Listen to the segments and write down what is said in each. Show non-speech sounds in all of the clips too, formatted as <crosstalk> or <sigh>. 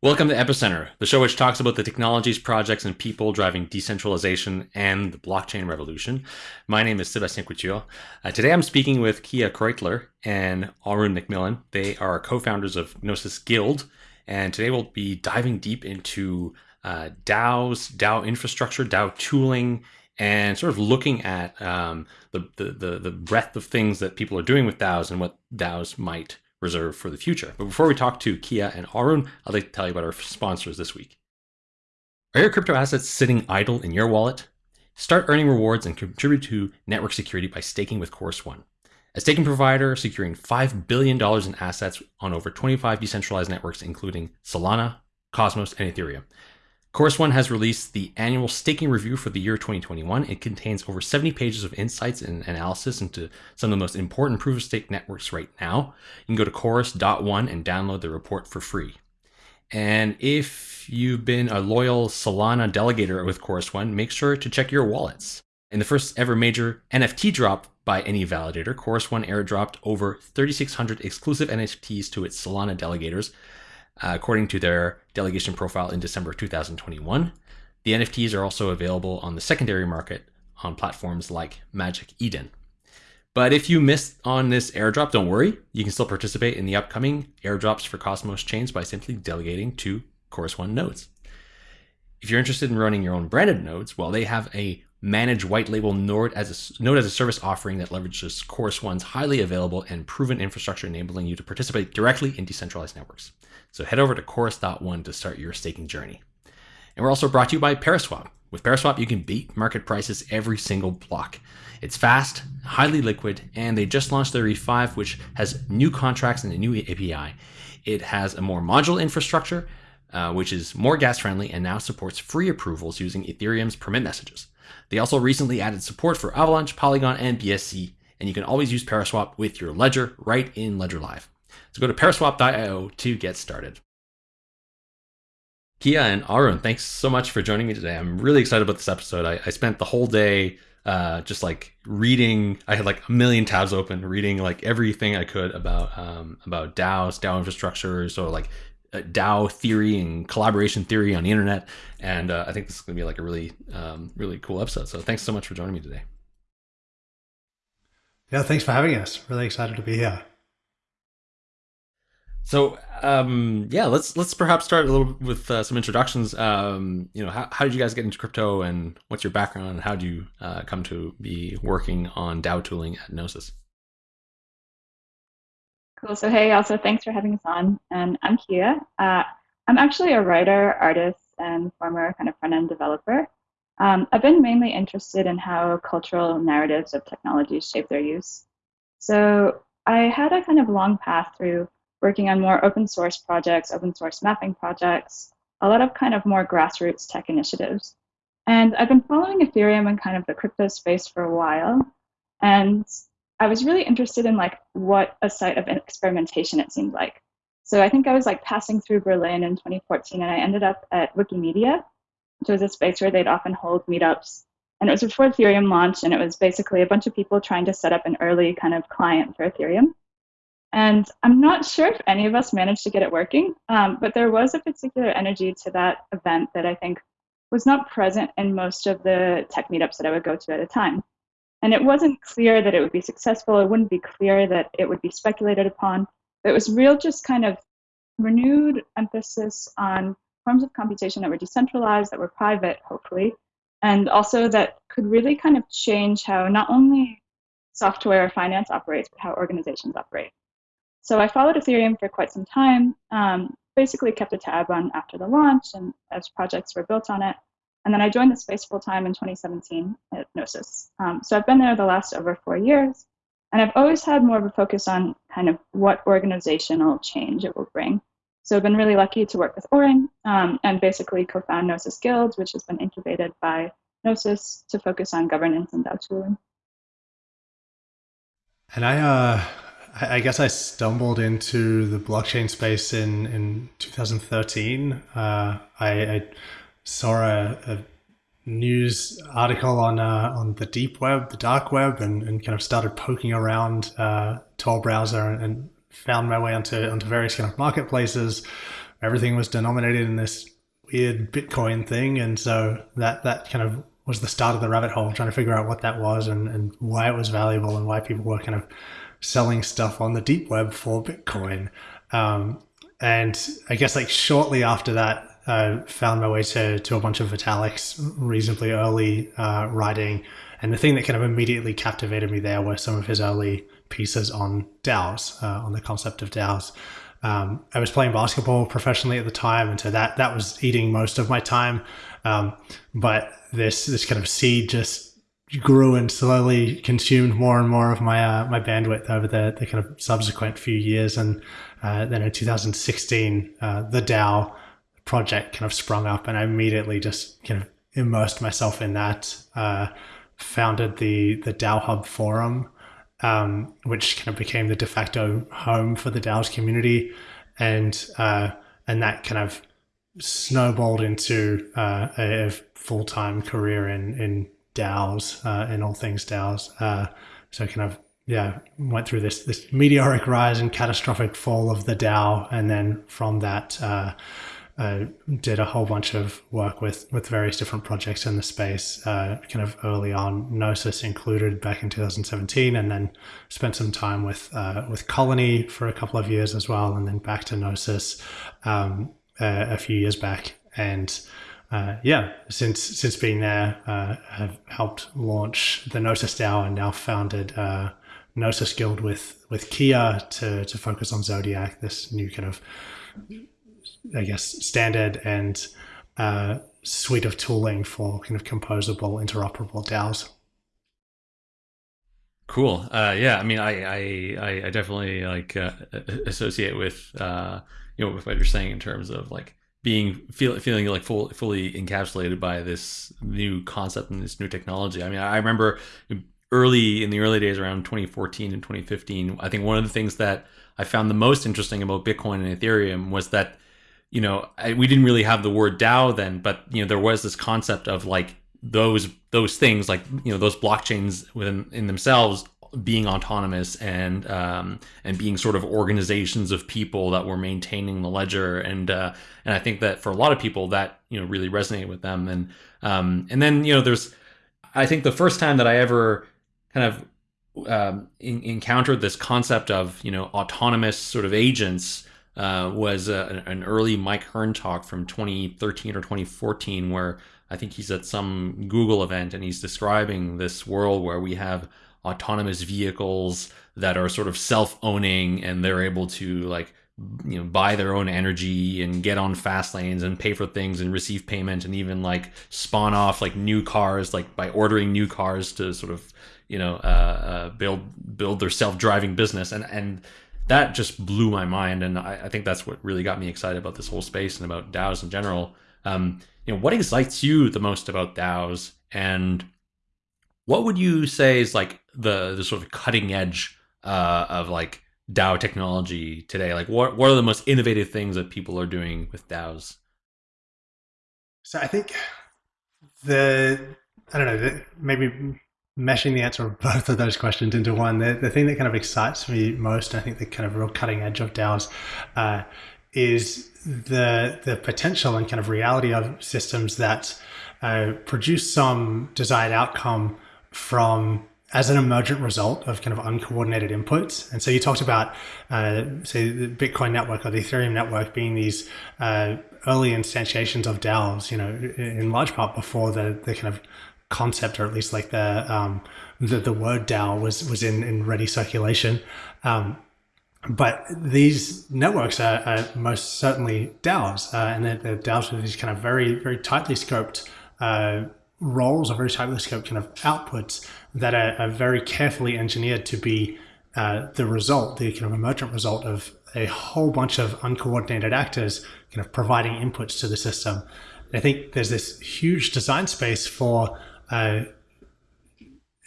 Welcome to Epicenter, the show which talks about the technologies, projects, and people driving decentralization and the blockchain revolution. My name is Sebastien Couture. Uh, today I'm speaking with Kei Kreutler and Auryn Macmillan. They are co-founders of Gnosis Guild, and today we'll be diving deep into uh, DAOs, DAO infrastructure, DAO tooling, and sort of looking at um, the, the, the breadth of things that people are doing with DAOs and what DAOs might reserve for the future. But before we talk to Kei and Auryn, I'd like to tell you about our sponsors this week. Are your crypto assets sitting idle in your wallet? Start earning rewards and contribute to network security by staking with Chorus One. A staking provider securing $5 billion in assets on over 25 decentralized networks, including Solana, Cosmos, and Ethereum. Chorus One has released the annual staking review for the year 2021. It contains over 70 pages of insights and analysis into some of the most important proof of stake networks right now. You can go to chorus.one and download the report for free. And if you've been a loyal Solana delegator with Chorus One, make sure to check your wallets. In the first ever major NFT drop by any validator, Chorus One airdropped over 3,600 exclusive NFTs to its Solana delegators, uh, according to their delegation profile in December 2021. The NFTs are also available on the secondary market on platforms like Magic Eden. But if you missed on this airdrop, don't worry. You can still participate in the upcoming airdrops for Cosmos chains by simply delegating to Chorus One nodes. If you're interested in running your own branded nodes, well, they have a managed white label node as a node as a service offering that leverages Chorus One's highly available and proven infrastructure, enabling you to participate directly in decentralized networks. So head over to Chorus.one to start your staking journey. And we're also brought to you by Paraswap. With Paraswap, you can beat market prices every single block. It's fast, highly liquid, and they just launched their V5, which has new contracts and a new API. It has a more modular infrastructure, uh, which is more gas friendly and now supports free approvals using Ethereum's permit messages. They also recently added support for Avalanche, Polygon, and BSC, and you can always use Paraswap with your ledger right in Ledger Live. So go to paraswap.io to get started. Kei and Auryn, thanks so much for joining me today. I'm really excited about this episode. I, I spent the whole day uh, just like reading. I had like a million tabs open, reading like everything I could about um, about DAOs, DAO infrastructure, so like uh, DAO theory and collaboration theory on the internet. And uh, I think this is going to be like a really, um, really cool episode. So thanks so much for joining me today. Yeah, thanks for having us. Really excited to be here. So um, yeah, let's let's perhaps start a little with uh, some introductions. Um, you know, how, how did you guys get into crypto, and what's your background, and how did you uh, come to be working on DAO tooling at Gnosis? Cool. So hey, also thanks for having us on. And I'm Kei. Uh, I'm actually a writer, artist, and former kind of front-end developer. Um, I've been mainly interested in how cultural narratives of technologies shape their use. So I had a kind of long path through working on more open source projects, open source mapping projects, a lot of kind of more grassroots tech initiatives. And I've been following Ethereum and kind of the crypto space for a while. And I was really interested in like what a site of experimentation it seemed like. So I think I was like passing through Berlin in 2014 and I ended up at Wikimedia, which was a space where they'd often hold meetups. And it was before Ethereum launched and it was basically a bunch of people trying to set up an early kind of client for Ethereum. And I'm not sure if any of us managed to get it working, um, but there was a particular energy to that event that I think was not present in most of the tech meetups that I would go to at a time. And it wasn't clear that it would be successful. It wouldn't be clear that it would be speculated upon. It was real just kind of renewed emphasis on forms of computation that were decentralized, that were private, hopefully, and also that could really kind of change how not only software or finance operates, but how organizations operate. So I followed Ethereum for quite some time, um, basically kept a tab on after the launch and as projects were built on it. And then I joined the space full time in 2017 at Gnosis. Um, so I've been there the last over four years. And I've always had more of a focus on kind of what organizational change it will bring. So I've been really lucky to work with Auryn um, and basically co-found Gnosis Guilds, which has been incubated by Gnosis to focus on governance and DAO tooling. And I, uh, I guess I stumbled into the blockchain space in, in 2013. Uh, I, I, saw a, a, news article on uh, on the deep web, the dark web, and, and kind of started poking around uh, Tor browser and, and, found my way onto onto various kind of marketplaces. everything was denominated in this weird Bitcoin thing, and so that that kind of was the start of the rabbit hole, trying to figure out what that was and, and why it was valuable and why people were kind of selling stuff on the deep web for Bitcoin. Um, and I guess like shortly after that, I found my way to, to a bunch of Vitalik's reasonably early uh, writing. And the thing that kind of immediately captivated me there were some of his early pieces on DAOs, uh, on the concept of DAOs. Um, I was playing basketball professionally at the time, and so that that was eating most of my time. Um, but this this kind of seed just grew and slowly consumed more and more of my uh, my bandwidth over the, the kind of subsequent few years. And uh, then in 2016, uh, the DAO project kind of sprung up, and I immediately just kind of immersed myself in that. Uh, founded the the DAO Hub forum, um, which kind of became the de facto home for the DAOs community, and uh, and that kind of snowballed into uh, a, full time career in in DAOs uh, in all things DAOs. Uh, so kind of yeah went through this this meteoric rise and catastrophic fall of the DAO, and then from that. Uh, did a whole bunch of work with with various different projects in the space, uh, kind of early on, Gnosis included back in 2017, and then spent some time with uh, with Colony for a couple of years as well, and then back to Gnosis um, a few years back, and uh, yeah, since since being there, uh, have helped launch the Gnosis DAO and now founded uh, Gnosis Guild with with Kei to to focus on Zodiac, this new kind of I guess, standard and uh, suite of tooling for kind of composable, interoperable DAOs. Cool. Uh, yeah, I mean, I I, I definitely like uh, associate with uh, you know with what you're saying in terms of like being feel, feeling like full, fully encapsulated by this new concept and this new technology. I mean, I remember early in the early days around 2014 and 2015. I think one of the things that I found the most interesting about Bitcoin and Ethereum was that you know, I, we didn't really have the word DAO then, but you know, there was this concept of like those those things, like you know, those blockchains within in themselves being autonomous and um, and being sort of organizations of people that were maintaining the ledger. And uh, and I think that for a lot of people that you know really resonated with them. And um, and then you know there's I think the first time that I ever kind of um, in, encountered this concept of you know autonomous sort of agents uh, was a, an early Mike Hearn talk from 2013 or 2014, where I think he's at some Google event and he's describing this world where we have autonomous vehicles that are sort of self-owning and they're able to like you know buy their own energy and get on fast lanes and pay for things and receive payment and even like spawn off like new cars like by ordering new cars to sort of you know uh, uh, build build their self-driving business. And and that just blew my mind, and I, I, think that's what really got me excited about this whole space and about DAOs in general. Um, you know, what excites you the most about DAOs, and what would you say is like the the sort of cutting edge uh, of like DAO technology today? Like, what what are the most innovative things that people are doing with DAOs? So I think the I don't know maybe meshing the answer of both of those questions into one, the, the thing that kind of excites me most, I think the kind of real cutting edge of DAOs, uh, is the the potential and kind of reality of systems that uh, produce some desired outcome from as an emergent result of kind of uncoordinated inputs. And so you talked about, uh, say, the Bitcoin network or the Ethereum network being these uh, early instantiations of DAOs, you know, in large part before the, the kind of concept, or at least like the um, the, the word DAO was was in in ready circulation. Um, but these networks are, are, most certainly DAOs, uh, and they're, they're, DAOs with these kind of very very tightly scoped uh, roles or very tightly scoped kind of outputs that are, are very carefully engineered to be uh, the result, the kind of emergent result of a whole bunch of uncoordinated actors kind of providing inputs to the system. I think there's this huge design space for uh,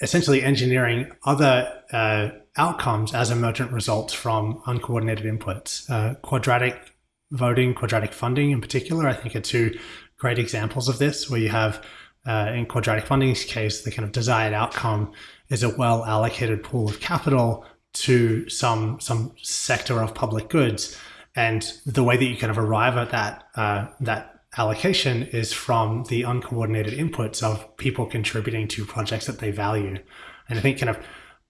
essentially engineering other uh, outcomes as emergent results from uncoordinated inputs. Uh, quadratic voting, quadratic funding in particular, I think are two great examples of this, where you have uh, in quadratic funding's case, the kind of desired outcome is a well allocated pool of capital to some some sector of public goods. And the way that you kind of arrive at that uh, that allocation is from the uncoordinated inputs of people contributing to projects that they value. And I think kind of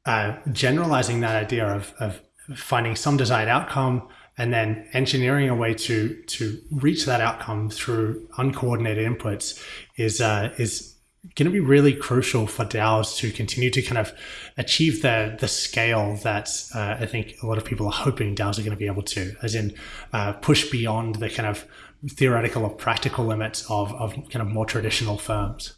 uh, generalizing that idea of, of finding some desired outcome and then engineering a way to to reach that outcome through uncoordinated inputs is uh, is going to be really crucial for DAOs to continue to kind of achieve the the scale that uh, I think a lot of people are hoping DAOs are going to be able to, as in uh, push beyond the kind of theoretical or practical limits of, of kind of more traditional firms.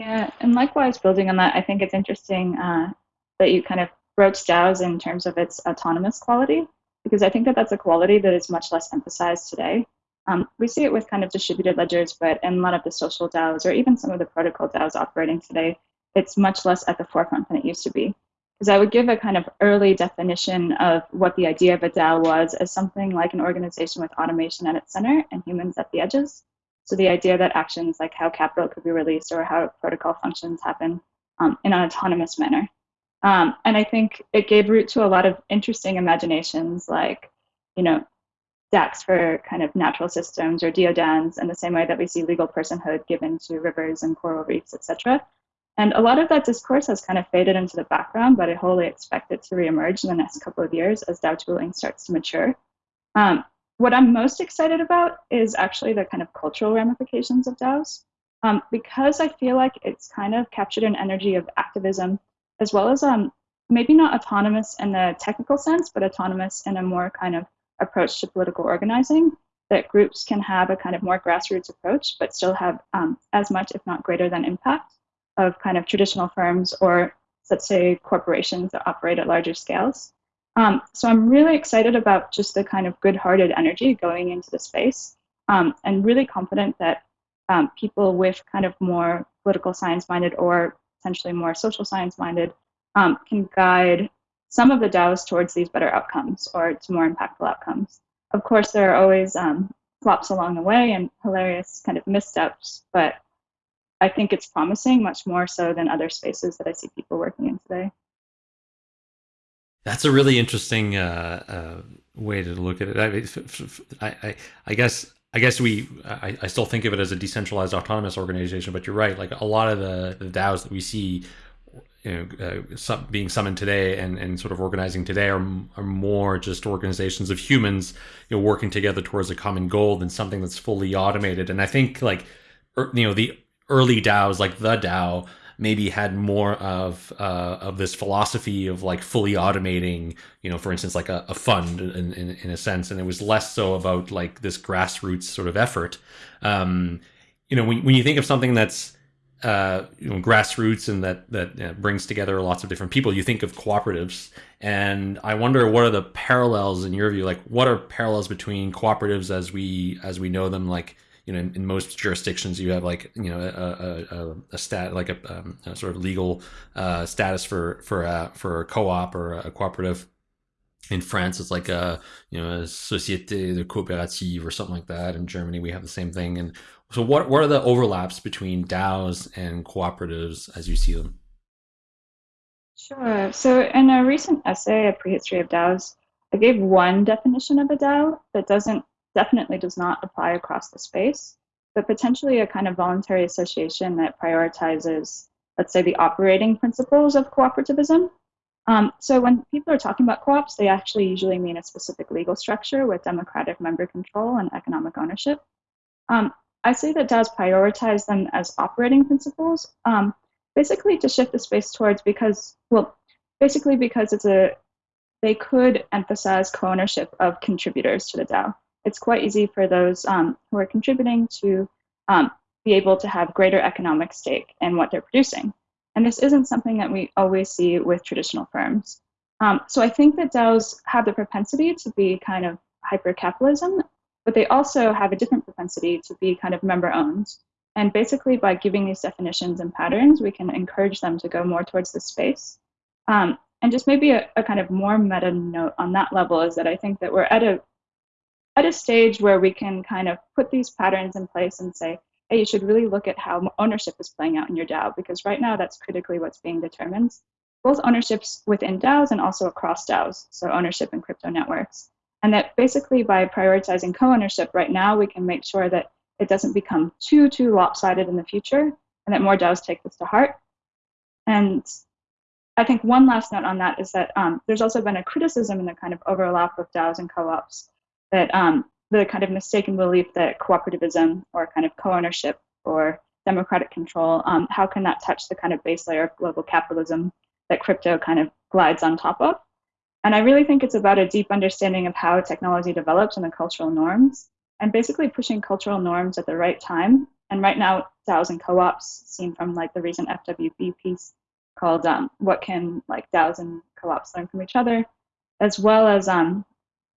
Yeah, and likewise, building on that, I think it's interesting uh, that you kind of broached DAOs in terms of its autonomous quality, because I think that that's a quality that is much less emphasized today. Um, we see it with kind of distributed ledgers, but in a lot of the social DAOs or even some of the protocol DAOs operating today, it's much less at the forefront than it used to be. Because I would give a kind of early definition of what the idea of a DAO was as something like an organization with automation at its center and humans at the edges. So the idea that actions like how capital could be released or how protocol functions happen um, in an autonomous manner. Um, and I think it gave root to a lot of interesting imaginations like, you know, DACs for kind of natural systems or DODANs in the same way that we see legal personhood given to rivers and coral reefs, etc. And a lot of that discourse has kind of faded into the background, but I wholly expect it to reemerge in the next couple of years as DAO tooling starts to mature. Um, what I'm most excited about is actually the kind of cultural ramifications of DAOs, um, because I feel like it's kind of captured an energy of activism, as well as um, maybe not autonomous in the technical sense, but autonomous in a more kind of approach to political organizing, that groups can have a kind of more grassroots approach, but still have um, as much, if not greater than impact of kind of traditional firms or let's say corporations that operate at larger scales. Um, so I'm really excited about just the kind of good-hearted energy going into the space um, and really confident that um, people with kind of more political science-minded or potentially more social science-minded um, can guide some of the DAOs towards these better outcomes or to more impactful outcomes. Of course, there are always um, flops along the way and hilarious kind of missteps, but I think it's promising much more so than other spaces that I see people working in today. That's a really interesting uh, uh, way to look at it. I, I, I guess I guess we I, I, still think of it as a decentralized autonomous organization, but you're right. Like a lot of the, the DAOs that we see you know, uh, being summoned today and, and sort of organizing today are, are more just organizations of humans, you know, working together towards a common goal than something that's fully automated. And I think like, er, you know, the early DAOs like the DAO maybe had more of uh, of this philosophy of like fully automating, you know, for instance, like a, a fund in, in, in, a sense, and it was less so about like this grassroots sort of effort. Um, you know, when, when you think of something that's uh, you know, grassroots and that that brings together lots of different people. You think of cooperatives, and I wonder what are the parallels in your view? Like, what are parallels between cooperatives as we as we know them? Like, you know, in, in most jurisdictions, you have like you know a, a, a stat like a, um, a, sort of legal uh, status for for a, for a co-op or a cooperative. In France, it's like a you know a société de coopérative or something like that. In Germany, we have the same thing, and so what, what are the overlaps between DAOs and cooperatives as you see them? Sure. So in a recent essay, A Prehistory of DAOs, I gave one definition of a DAO that doesn't definitely does not apply across the space, but potentially a kind of voluntary association that prioritizes, let's say, the operating principles of cooperativism. Um, so when people are talking about co-ops, they actually usually mean a specific legal structure with democratic member control and economic ownership. Um, I say that DAOs prioritize them as operating principles, um, basically to shift the space towards because, well, basically because it's a, they could emphasize co-ownership of contributors to the DAO. It's quite easy for those um, who are contributing to um, be able to have greater economic stake in what they're producing. And this isn't something that we always see with traditional firms. Um, so I think that DAOs have the propensity to be kind of hyper-capitalism but they also have a different propensity to be kind of member owned. And basically, by giving these definitions and patterns, we can encourage them to go more towards this space. Um, and just maybe a, a, kind of more meta note on that level is that I think that we're at a at a stage where we can kind of put these patterns in place and say, hey, you should really look at how ownership is playing out in your DAO because right now that's critically what's being determined. both ownerships within DAOs and also across DAOs, so ownership in crypto networks. And that basically by prioritizing co-ownership right now, we can make sure that it doesn't become too, too lopsided in the future and that more DAOs take this to heart. And I think one last note on that is that um, there's also been a criticism in the kind of overlap of DAOs and co-ops that um, the kind of mistaken belief that cooperativism or kind of co-ownership or democratic control, um, how can that touch the kind of base layer of global capitalism that crypto kind of glides on top of? And I really think it's about a deep understanding of how technology develops and the cultural norms, and basically pushing cultural norms at the right time. And right now, DAOs and co-ops, seen from like the recent FWB piece, called um, "What Can Like DAOs and Co-ops Learn from Each Other," as well as um,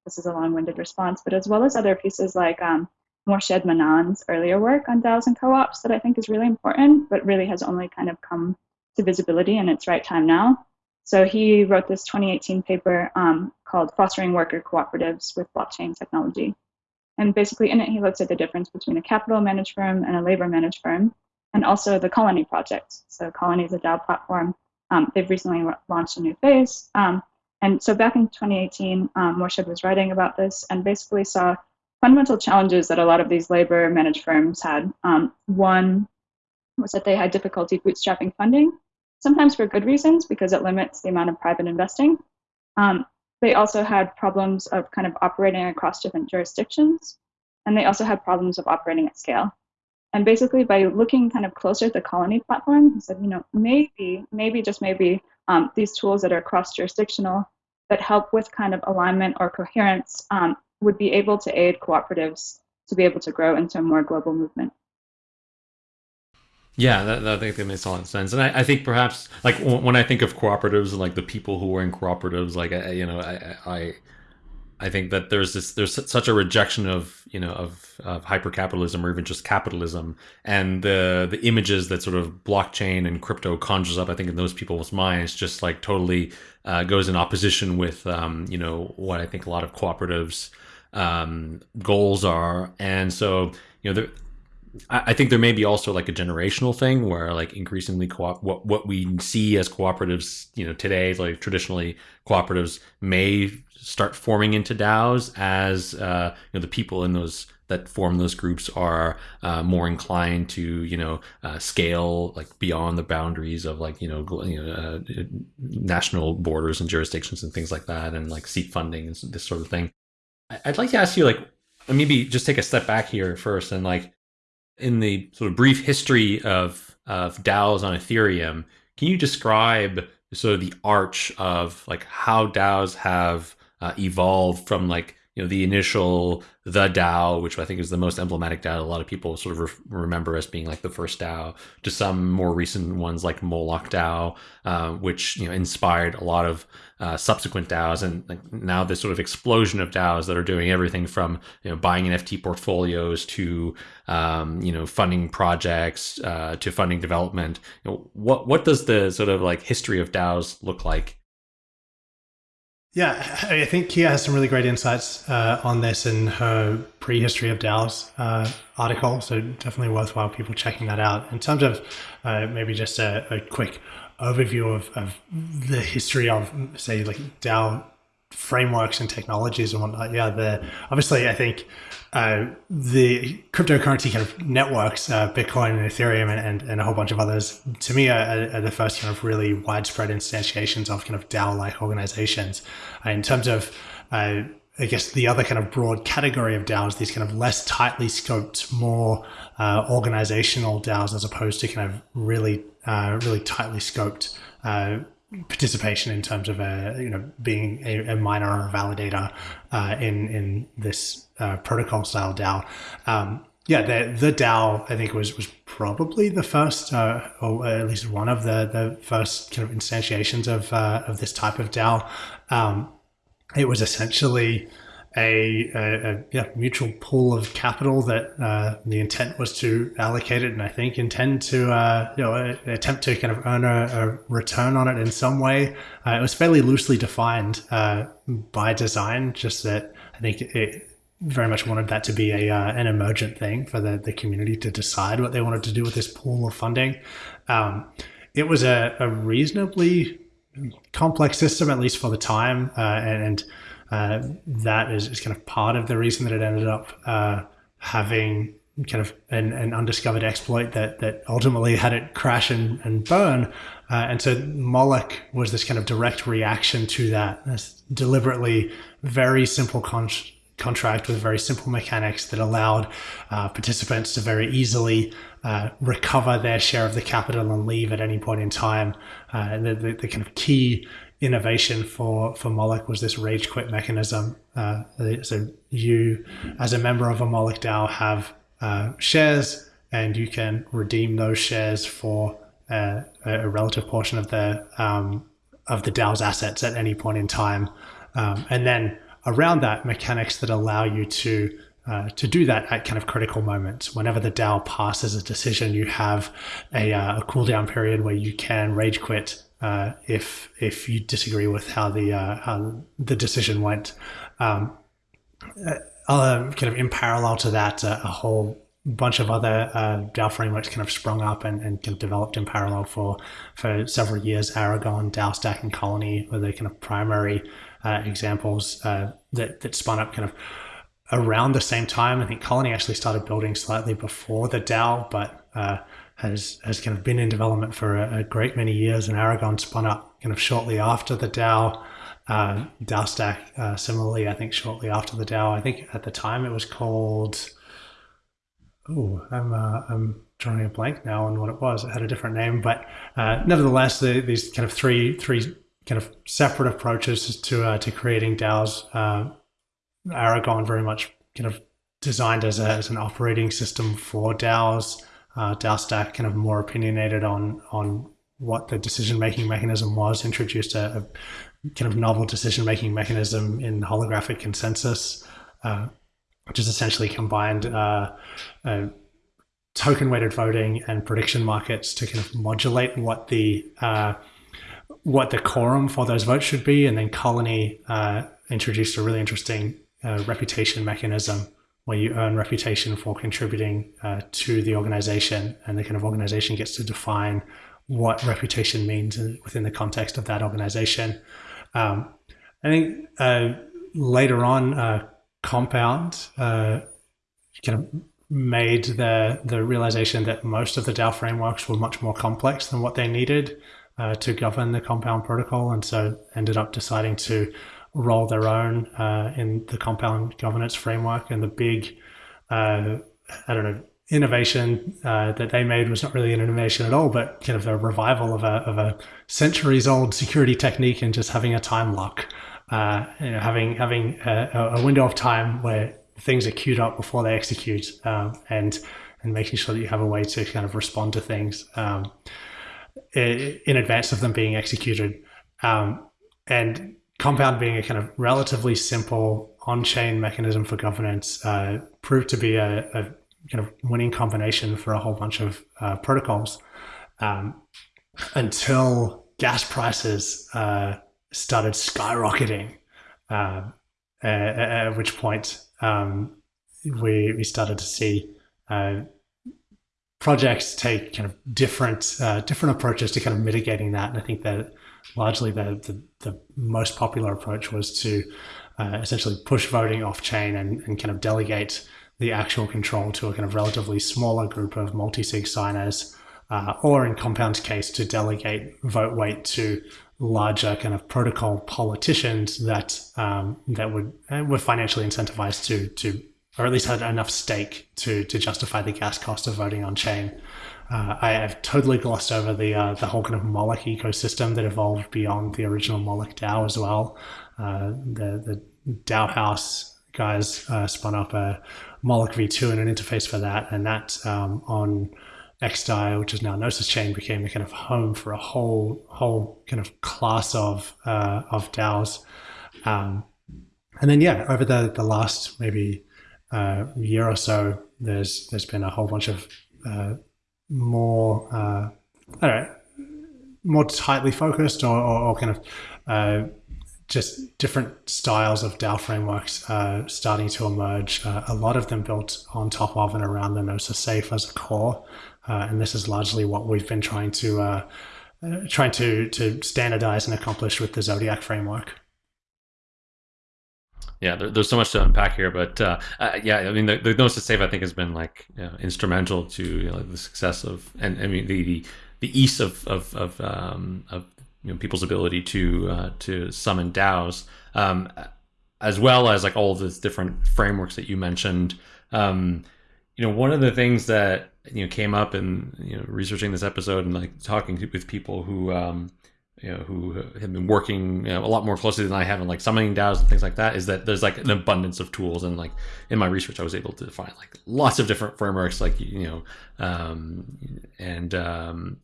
this is a long-winded response, but as well as other pieces like um, Morshed Mannan's earlier work on DAOs and co-ops that I think is really important, but really has only kind of come to visibility in its right time now. So he wrote this 2018 paper um, called Fostering Worker Cooperatives with Blockchain Technology. And basically in it, he looks at the difference between a capital managed firm and a labor managed firm and also the Colony project. So Colony is a DAO platform. Um, they've recently launched a new phase. Um, and so back in 2018, um, was writing about this and basically saw fundamental challenges that a lot of these labor managed firms had. Um, one was that they had difficulty bootstrapping funding, sometimes for good reasons because it limits the amount of private investing. Um, they also had problems of kind of operating across different jurisdictions, and they also had problems of operating at scale. And basically, by looking kind of closer at the Colony platform, he said, you know, maybe, maybe just maybe, um, these tools that are cross-jurisdictional that help with kind of alignment or coherence um, would be able to aid cooperatives to be able to grow into a more global movement. Yeah, that, that, I think that makes a lot of sense, and I, I think perhaps like when I think of cooperatives and like the people who are in cooperatives, like I, you know, I, I I think that there's this there's such a rejection of you know of, of hyper capitalism or even just capitalism and the the images that sort of blockchain and crypto conjures up I think in those people's minds just like totally uh, goes in opposition with um, you know what I think a lot of cooperatives um, goals are. And so you know there, I think there may be also like a generational thing where like increasingly co what what we see as cooperatives, you know, today like traditionally cooperatives may start forming into DAOs as uh, you know the people in those that form those groups are uh, more inclined to you know uh, scale like beyond the boundaries of like you know, you know uh, national borders and jurisdictions and things like that and like seek funding and this sort of thing. I'd like to ask you like maybe just take a step back here first and like in the sort of brief history of of DAOs on Ethereum, can you describe sort of the arch of like how DAOs have uh, evolved from like you know the initial the DAO, which I think is the most emblematic DAO. A lot of people sort of re- remember as being like the first DAO, to some more recent ones like Moloch DAO, uh, which you know inspired a lot of uh, subsequent DAOs, and like, now this sort of explosion of DAOs that are doing everything from you know buying NFT portfolios to um, you know funding projects uh, to funding development. You know, what what does the sort of like history of DAOs look like yeah, I think Kei has some really great insights uh, on this in her prehistory of DAOs uh, article. So definitely worthwhile people checking that out. In terms of uh, maybe just a, a quick overview of, of, the history of, say, like DAO frameworks and technologies and whatnot. Yeah, the obviously I think uh, the cryptocurrency kind of networks, uh, Bitcoin and Ethereum and, and, and, a whole bunch of others, to me are, are, the first kind of really widespread instantiations of kind of DAO-like organizations. Uh, in terms of, uh, I guess the other kind of broad category of DAOs, these kind of less tightly scoped, more uh, organizational DAOs, as opposed to kind of really, really tightly scoped participation in terms of a you know being a, a miner or a validator uh, in in this uh, protocol style DAO. Um, yeah, the the DAO I think was was probably the first, uh, or at least one of the the first kind of instantiations of uh, of this type of DAO. Um, it was essentially a, a, a yeah, mutual pool of capital that uh, the intent was to allocate it and I think intend to uh, you know attempt to kind of earn a, a return on it in some way. Uh, it was fairly loosely defined uh, by design, just that I think it very much wanted that to be a uh, an emergent thing for the, the community to decide what they wanted to do with this pool of funding. Um, it was a, a reasonably complex system, at least for the time, uh, and, uh, that is, is, kind of part of the reason that it ended up uh, having kind of an, an, undiscovered exploit that that ultimately had it crash and, and burn. Uh, and so Moloch was this kind of direct reaction to that, this deliberately very simple contract with very simple mechanics that allowed uh, participants to very easily uh, recover their share of the capital and leave at any point in time. Uh, and the, the, the, kind of key innovation for, for Moloch was this rage quit mechanism. Uh, so you, as a member of a Moloch DAO, have uh, shares and you can redeem those shares for uh, a relative portion of the um, of the DAO's assets at any point in time. Um, and then around that, mechanics that allow you to uh, to do that at kind of critical moments. Whenever the DAO passes a decision, you have a, uh, a cooldown period where you can rage quit uh, if if you disagree with how the uh, how the decision went. Um, uh, kind of in parallel to that, uh, a whole bunch of other uh, DAO frameworks kind of sprung up and, and kind of developed in parallel for for several years. Aragon, DAOstack, and Colony were the kind of primary uh, examples uh, that that spun up kind of around the same time. I think Colony actually started building slightly before the DAO, but uh, has has kind of been in development for a, a, great many years. And Aragon spun up kind of shortly after the DAO. Uh, DAOstack, uh, similarly, I think shortly after the DAO. I think at the time it was called oh, I'm uh, I'm drawing a blank now on what it was. It had a different name, but uh, nevertheless, the, these kind of three three kind of separate approaches to uh, to creating DAOs. Uh, Aragon very much kind of designed as, a, as an operating system for DAOs. Uh, DAOstack kind of more opinionated on on what the decision making mechanism was. Introduced a, a kind of novel decision making mechanism in holographic consensus. Uh, which is essentially combined uh, uh, token weighted voting and prediction markets to kind of modulate what the uh, what the quorum for those votes should be. And then Colony uh, introduced a really interesting uh, reputation mechanism where you earn reputation for contributing uh, to the organization, and the kind of organization gets to define what reputation means within the context of that organization. Um, I think later on, compound uh, kind of made the the realization that most of the DAO frameworks were much more complex than what they needed uh, to govern the compound protocol, and so ended up deciding to roll their own uh, in the compound governance framework. And the big, uh, I don't know, innovation uh, that they made was not really an innovation at all, but kind of a revival of a of a centuries old security technique and just having a time lock uh, you know, having having a, a, window of time where things are queued up before they execute, um, and and making sure that you have a way to kind of respond to things um, in advance of them being executed, um, and Compound being a kind of relatively simple on-chain mechanism for governance uh, proved to be a, a, kind of winning combination for a whole bunch of uh, protocols um, until gas prices. Uh, started skyrocketing, uh, at, at, which point um, we, we started to see uh, projects take kind of different uh, different approaches to kind of mitigating that. And I think that largely the, the, the most popular approach was to uh, essentially push voting off chain and, and kind of delegate the actual control to a kind of relatively smaller group of multi-sig signers, uh, or in Compound's case, to delegate vote weight to larger kind of protocol politicians that um, that would uh, were financially incentivized to to or at least had enough stake to to justify the gas cost of voting on chain. Uh, I have totally glossed over the uh, the whole kind of Moloch ecosystem that evolved beyond the original Moloch DAO as well. Uh, the the DAOhaus guys uh, spun up a Moloch V2 and an interface for that, and that um, on XDAI, which is now Gnosis Chain, became a kind of home for a whole whole kind of class of uh, of DAOs. Um, and then yeah, over the the last maybe uh, year or so, there's there's been a whole bunch of uh, more uh, I don't know more tightly focused or, or, or kind of uh, just different styles of DAO frameworks uh, starting to emerge. Uh, a lot of them built on top of and around the Gnosis Safe as a core. And this is largely what we've been trying to trying to to standardize and accomplish with the Zodiac framework. Yeah, there, there's so much to unpack here, but uh, uh, yeah, I mean, the, the to save I think has been like you know, instrumental to you know, the success of, and I mean the the, the ease of of of, um, of you know, people's ability to uh, to summon DAOs, um, as well as like all of these different frameworks that you mentioned. Um, you know, one of the things that you know came up in you know researching this episode and like talking with people who um, you know who have been working you know, a lot more closely than I have in like summoning DAOs and things like that is that there's like an abundance of tools and like in my research I was able to find like lots of different frameworks like you know um, and um,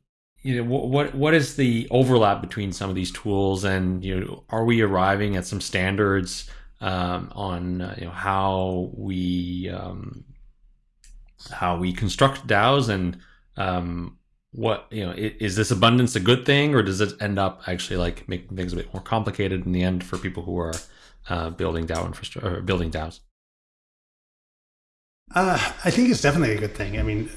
you know what what is the overlap between some of these tools and you know are we arriving at some standards um, on uh, you know how we um, how we construct DAOs and um, what you know is this abundance a good thing or does it end up actually like making things a bit more complicated in the end for people who are uh, building DAO infrastructure or building DAOs? Uh, I think it's definitely a good thing. I mean,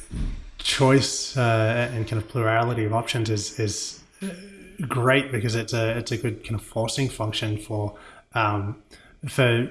choice uh, and kind of plurality of options is is uh, great because it's a it's a good kind of forcing function for um, for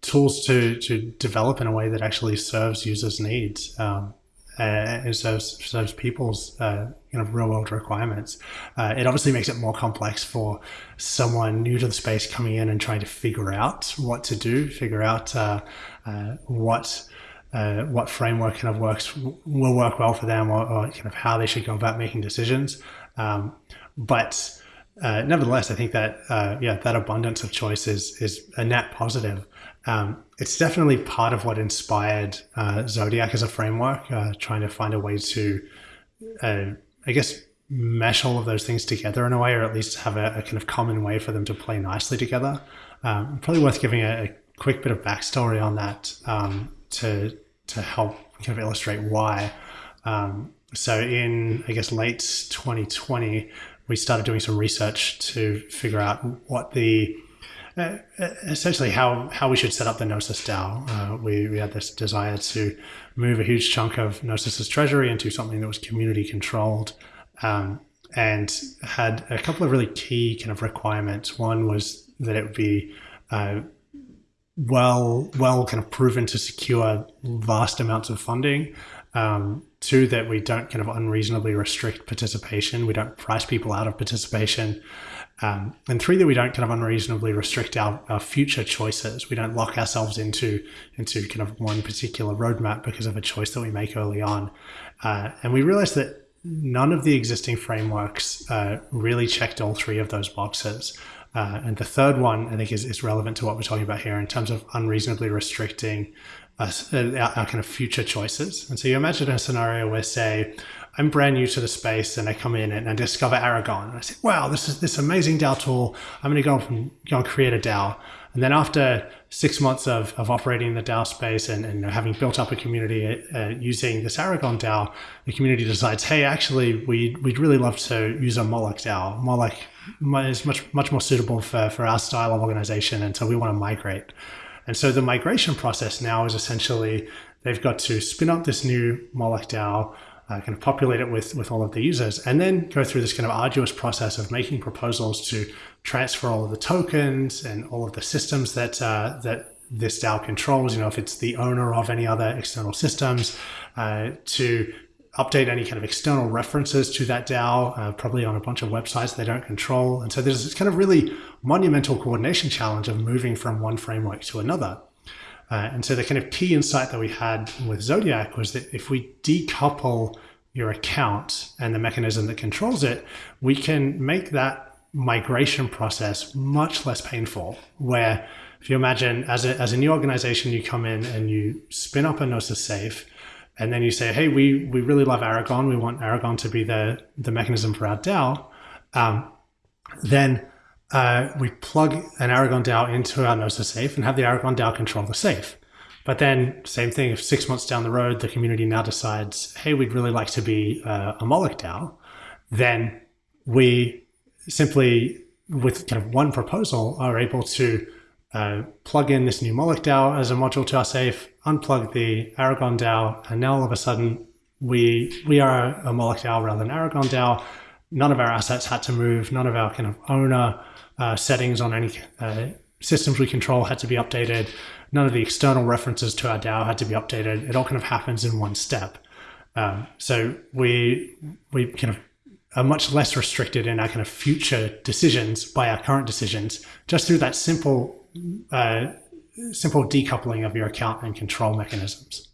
tools to to develop in a way that actually serves users' needs. Um, uh, and serves people's uh, of real world requirements. Uh, it obviously makes it more complex for someone new to the space coming in and trying to figure out what to do, figure out uh, uh, what. Uh, what framework kind of works will work well for them, or, or, kind of how they should go about making decisions. Um, but nevertheless, I think that yeah, that abundance of choice is is a net positive. Um, it's definitely part of what inspired uh, Zodiac as a framework, uh, trying to find a way to, uh, I guess, mesh all of those things together in a way, or at least have a, a kind of common way for them to play nicely together. Um, probably worth giving a, a, quick bit of backstory on that um, to to help kind of illustrate why. Um, so in I guess late 2020, we started doing some research to figure out what the uh, essentially how, how we should set up the Gnosis DAO. Uh, we, we had this desire to move a huge chunk of Gnosis's treasury into something that was community controlled um, and had a couple of really key kind of requirements. One was that it would be uh, well, well kind of proven to secure vast amounts of funding. Um, two, that we don't kind of unreasonably restrict participation. We don't price people out of participation. Um, and three, that we don't kind of unreasonably restrict our, our, future choices. We don't lock ourselves into into kind of one particular roadmap because of a choice that we make early on. Uh, and we realized that none of the existing frameworks uh, really checked all three of those boxes. Uh, and the third one, I think, is, is relevant to what we're talking about here in terms of unreasonably restricting us, uh, our, our kind of future choices. And so you imagine a scenario where, say, I'm brand new to the space and I come in and I discover Aragon. And I say, wow, this is this amazing DAO tool. I'm going to go and, go create a DAO. And then after six months of, of operating in the DAO space and, and having built up a community uh, using this Aragon DAO, the community decides, hey, actually, we, we'd really love to use a Moloch DAO. Moloch is much, much more suitable for, for our style of organization. And so we want to migrate. And so the migration process now is essentially they've got to spin up this new Moloch DAO, uh, kind of populate it with, with all of the users, and then go through this kind of arduous process of making proposals to transfer all of the tokens and all of the systems that uh, that this DAO controls. You know, if it's the owner of any other external systems, uh, to update any kind of external references to that DAO, uh, probably on a bunch of websites they don't control. And so there's this kind of really monumental coordination challenge of moving from one framework to another. Uh, and so the kind of key insight that we had with Zodiac was that if we decouple your account and the mechanism that controls it, we can make that migration process much less painful. Where if you imagine as a, as a new organization, you come in and you spin up a Gnosis safe, and then you say, hey, we, we really love Aragon. We want Aragon to be the, the mechanism for our DAO. Um, then uh, we plug an Aragon DAO into our Gnosis safe and have the Aragon DAO control the safe. But then, same thing, if six months down the road, the community now decides, hey, we'd really like to be uh, a Moloch DAO, then we simply, with kind of one proposal, are able to uh, plug in this new Moloch DAO as a module to our safe, unplug the Aragon DAO, and now all of a sudden we we are a Moloch DAO rather than Aragon DAO, none of our assets had to move. None of our kind of owner uh, settings on any uh, systems we control had to be updated. None of the external references to our DAO had to be updated. It all kind of happens in one step. Um, so we we kind of are much less restricted in our kind of future decisions by our current decisions just through that simple uh, simple decoupling of your account and control mechanisms.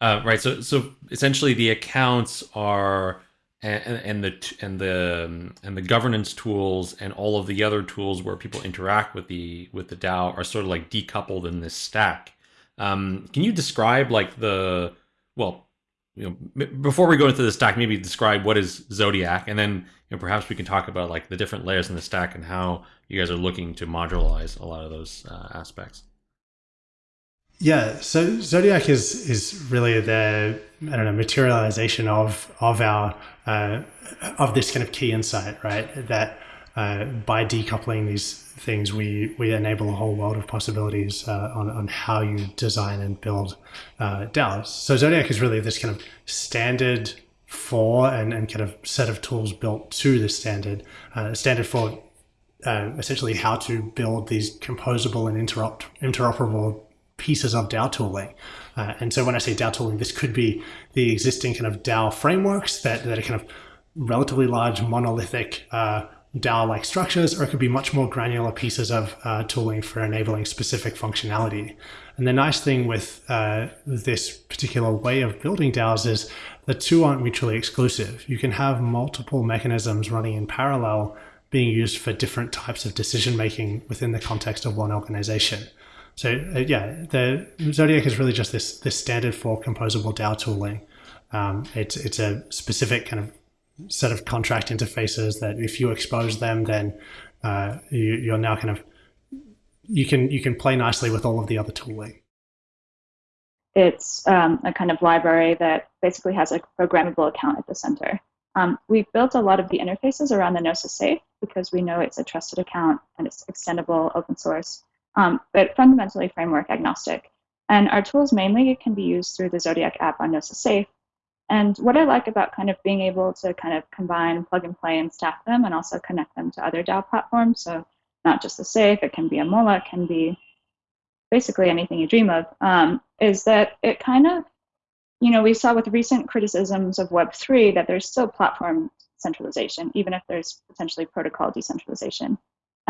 Uh, right. So so essentially, the accounts are and, and the and the um, and the governance tools and all of the other tools where people interact with the with the DAO are sort of like decoupled in this stack. Um, can you describe like the well, you know, before we go into the stack, maybe describe what is Zodiac, and then you know, perhaps we can talk about like the different layers in the stack and how you guys are looking to modularize a lot of those uh, aspects. Yeah, so Zodiac is is really the I don't know materialization of of our uh, of this kind of key insight, right? That uh, by decoupling these things, we we enable a whole world of possibilities uh, on on how you design and build uh, DAOs. So Zodiac is really this kind of standard for and, and kind of set of tools built to the standard uh, standard for uh, essentially how to build these composable and interopt interoperable pieces of DAO tooling. Uh, and so when I say DAO tooling, this could be the existing kind of DAO frameworks that, that are kind of relatively large monolithic uh, DAO-like structures, or it could be much more granular pieces of uh, tooling for enabling specific functionality. And the nice thing with uh, this particular way of building DAOs is the two aren't mutually exclusive. You can have multiple mechanisms running in parallel being used for different types of decision making within the context of one organization. So uh, yeah, the Zodiac is really just this this standard for composable DAO tooling. Um, it's it's a specific kind of set of contract interfaces that if you expose them, then uh, you, you're now kind of you can you can play nicely with all of the other tooling. It's um, a kind of library that basically has a programmable account at the center. Um, we've built a lot of the interfaces around the Gnosis Safe because we know it's a trusted account and it's extendable, open source um, but fundamentally framework agnostic. And our tools mainly can be used through the Zodiac app on Gnosis Safe. And what I like about kind of being able to kind of combine, plug and play, and staff them, and also connect them to other DAO platforms. So not just the Safe, it can be a Moloch, it can be basically anything you dream of. Um, is that it kind of, you know, we saw with recent criticisms of Web3 that there's still platform centralization, even if there's potentially protocol decentralization.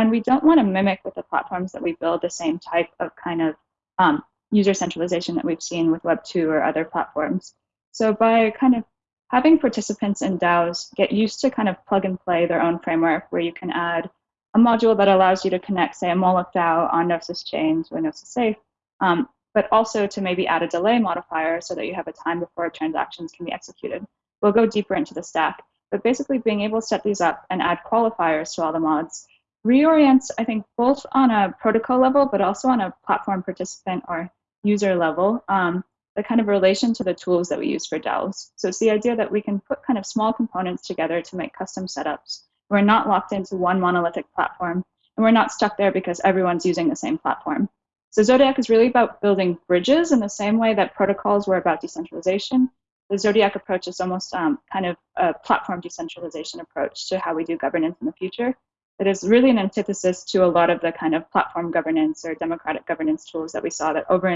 And we don't want to mimic with the platforms that we build the same type of kind of um, user centralization that we've seen with Web2 or other platforms. So by kind of having participants in DAOs get used to kind of plug and play their own framework where you can add a module that allows you to connect, say, a Moloch DAO on Gnosis chains or Gnosis Safe, um, but also to maybe add a delay modifier so that you have a time before transactions can be executed. We'll go deeper into the stack, but basically being able to set these up and add qualifiers to all the mods reorients, I think, both on a protocol level, but also on a platform participant or user level, um, the kind of relation to the tools that we use for DAOs. So it's the idea that we can put kind of small components together to make custom setups. We're not locked into one monolithic platform, and we're not stuck there because everyone's using the same platform. So Zodiac is really about building bridges in the same way that protocols were about decentralization. The Zodiac approach is almost um, kind of a platform decentralization approach to how we do governance in the future it is really an antithesis to a lot of the kind of platform governance or democratic governance tools that we saw that over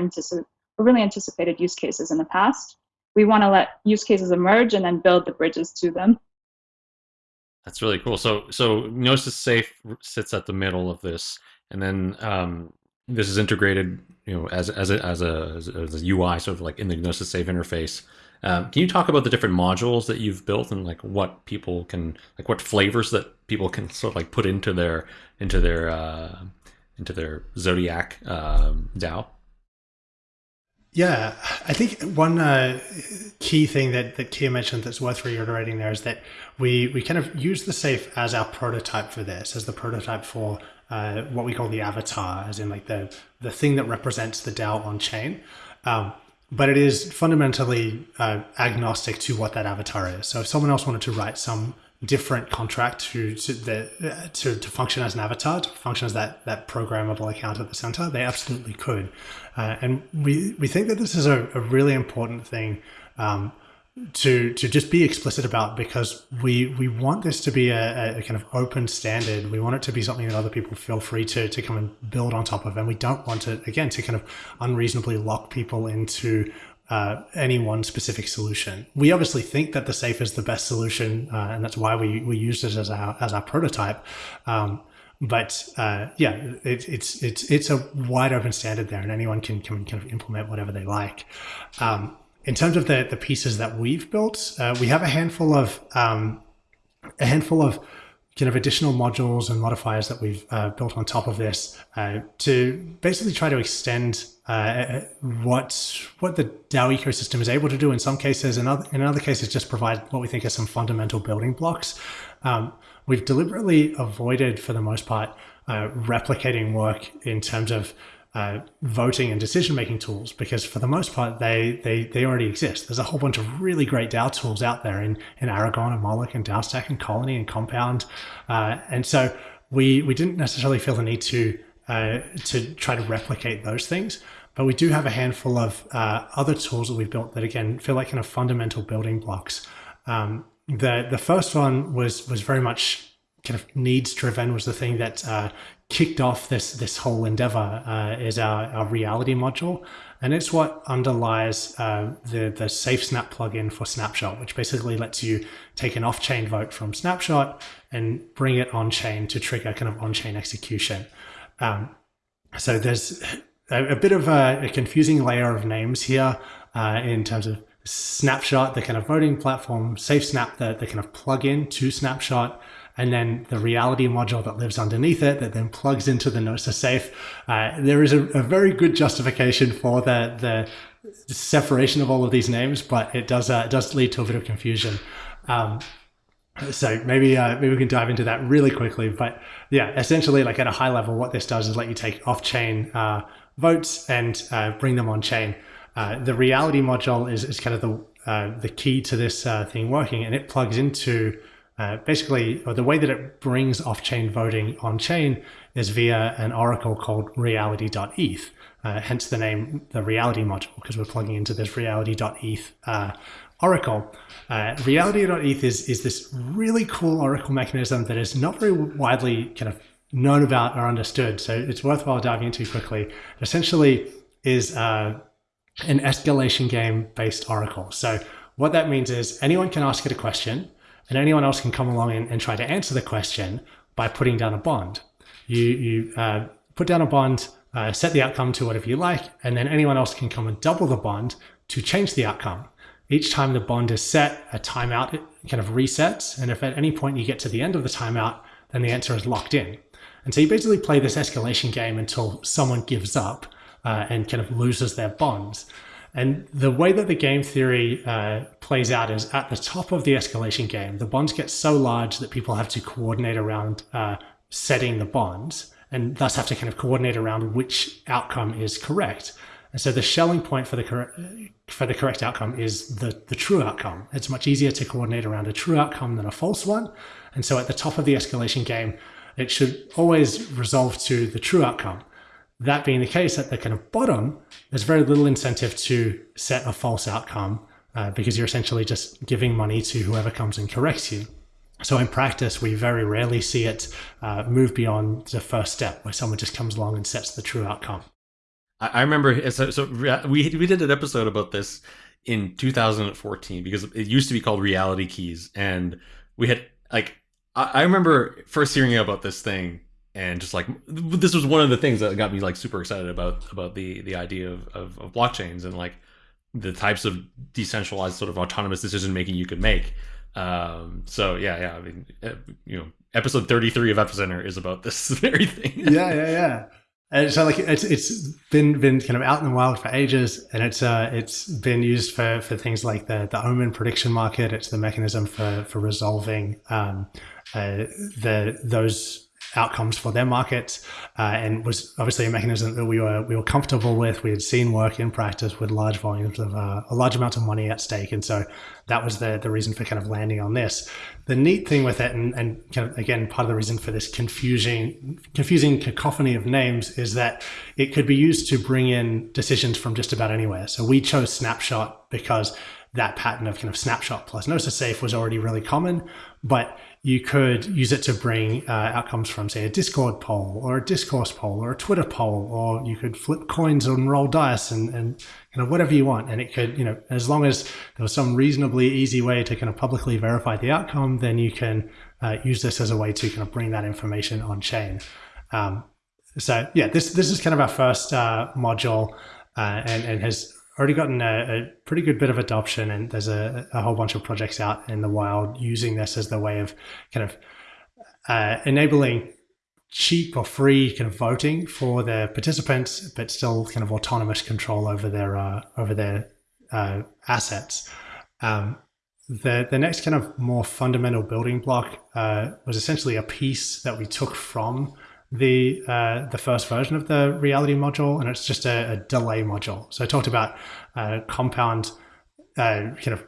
really anticipated use cases in the past. We want to let use cases emerge and then build the bridges to them. That's really cool. So, so Gnosis Safe sits at the middle of this, and then um, this is integrated, you know, as as a, as a as a UI, sort of like in the Gnosis Safe interface. Um, can you talk about the different modules that you've built and like what people can like what flavors that people can sort of like put into their into their uh, into their Zodiac um, DAO? Yeah, I think one uh, key thing that, that Kei mentioned that's worth reiterating there is that we, we kind of use the safe as our prototype for this, as the prototype for uh, what we call the avatar, as in like the, the thing that represents the DAO on chain. Um, but it is fundamentally uh, agnostic to what that avatar is. So if someone else wanted to write some different contract to to, the, uh, to, to function as an avatar, to function as that that programmable account at the center, they absolutely could. Uh, and we we think that this is a, a really important thing. Um, to to just be explicit about because we we want this to be a, a, kind of open standard. We want it to be something that other people feel free to to come and build on top of, and we don't want it again to kind of unreasonably lock people into uh, any one specific solution. We obviously think that the safe is the best solution, uh, and that's why we we use it as our as our prototype. Um, but uh, yeah, it, it's it's it's a wide open standard there, and anyone can can kind of implement whatever they like. Um, in terms of the the pieces that we've built, uh, we have a handful of um, a handful of kind of additional modules and modifiers that we've uh, built on top of this uh, to basically try to extend uh, what what the DAO ecosystem is able to do in some cases, and other, in other cases, just provide what we think are some fundamental building blocks. Um, we've deliberately avoided, for the most part, uh, replicating work in terms of uh, voting and decision making tools because for the most part they they they already exist. There's a whole bunch of really great DAO tools out there in in Aragon and Moloch and DAOstack and Colony and Compound, uh, and so we we didn't necessarily feel the need to uh, to try to replicate those things. But we do have a handful of uh, other tools that we've built that again feel like kind of fundamental building blocks. Um, the the first one was was very much kind of needs driven was the thing that uh, kicked off this this whole endeavor uh, is our, our reality module. And it's what underlies uh, the the safe snap plugin for snapshot which basically lets you take an off-chain vote from snapshot and bring it on chain to trigger kind of on-chain execution. Um, so there's a, a bit of a, a, confusing layer of names here uh, in terms of snapshot the kind of voting platform safe snap the, the kind of plug-in to snapshot and then the reality module that lives underneath it that then plugs into the Gnosis safe. Uh, there is a, a, very good justification for the, the separation of all of these names, but it does uh, it does lead to a bit of confusion. Um, so maybe uh, maybe we can dive into that really quickly. But yeah, essentially, like at a high level, what this does is let you take off-chain uh, votes and uh, bring them on chain. Uh, the reality module is, is kind of the uh, the key to this uh, thing working, and it plugs into uh, basically, the way that it brings off-chain voting on-chain is via an oracle called reality.eth, uh, hence the name, the reality module, because we're plugging into this reality.eth uh, oracle. Uh, reality.eth is, is this really cool oracle mechanism that is not very widely kind of known about or understood. So it's worthwhile diving into quickly. It essentially is uh, an escalation game based oracle. So what that means is anyone can ask it a question and anyone else can come along and, and try to answer the question by putting down a bond. You, you uh, put down a bond, uh, set the outcome to whatever you like, and then anyone else can come and double the bond to change the outcome. Each time the bond is set, a timeout kind of resets. And if at any point you get to the end of the timeout, then the answer is locked in. And so you basically play this escalation game until someone gives up uh, and kind of loses their bonds. And the way that the game theory uh, plays out is at the top of the escalation game, the bonds get so large that people have to coordinate around uh, setting the bonds and thus have to kind of coordinate around which outcome is correct. And so the Schelling point for the correct for the correct outcome is the, the true outcome. It's much easier to coordinate around a true outcome than a false one. And so at the top of the escalation game, it should always resolve to the true outcome. That being the case, at the kind of bottom, there's very little incentive to set a false outcome uh, because you're essentially just giving money to whoever comes and corrects you. So in practice, we very rarely see it uh, move beyond the first step where someone just comes along and sets the true outcome. I remember, so, so we, we did an episode about this in 2014 because it used to be called Reality Keys. And we had, like, I, I remember first hearing about this thing and just like this was one of the things that got me like super excited about about the the idea of, of, of blockchains and like the types of decentralized sort of autonomous decision making you could make. Um so yeah yeah i mean you know episode 33 of epicenter is about this <laughs> very thing. Yeah yeah yeah. And so like it's it's been been kind of out in the wild for ages and it's uh it's been used for for things like the the omen prediction market. It's the mechanism for for resolving um uh, the those outcomes for their markets, uh, and was obviously a mechanism that we were we were comfortable with. We had seen work in practice with large volumes of uh, a large amount of money at stake, and so that was the the reason for kind of landing on this. The neat thing with it, and, and kind of again part of the reason for this confusing confusing cacophony of names is that it could be used to bring in decisions from just about anywhere. So we chose Snapshot because that pattern of kind of snapshot plus Gnosis safe was already really common, but you could use it to bring uh, outcomes from, say, a Discord poll or a discourse poll or a Twitter poll, or you could flip coins and roll dice and, and kind of whatever you want. And it could, you know, as long as there was some reasonably easy way to kind of publicly verify the outcome, then you can uh, use this as a way to kind of bring that information on chain. Um, so yeah, this this is kind of our first uh, module, uh, and and has already gotten a, a, pretty good bit of adoption, and there's a, a, whole bunch of projects out in the wild using this as the way of kind of uh, enabling cheap or free kind of voting for their participants, but still kind of autonomous control over their uh, over their uh, assets. Um, the the next kind of more fundamental building block uh, was essentially a piece that we took from the uh, the first version of the reality module, and it's just a, a delay module. So I talked about uh, compound uh, kind of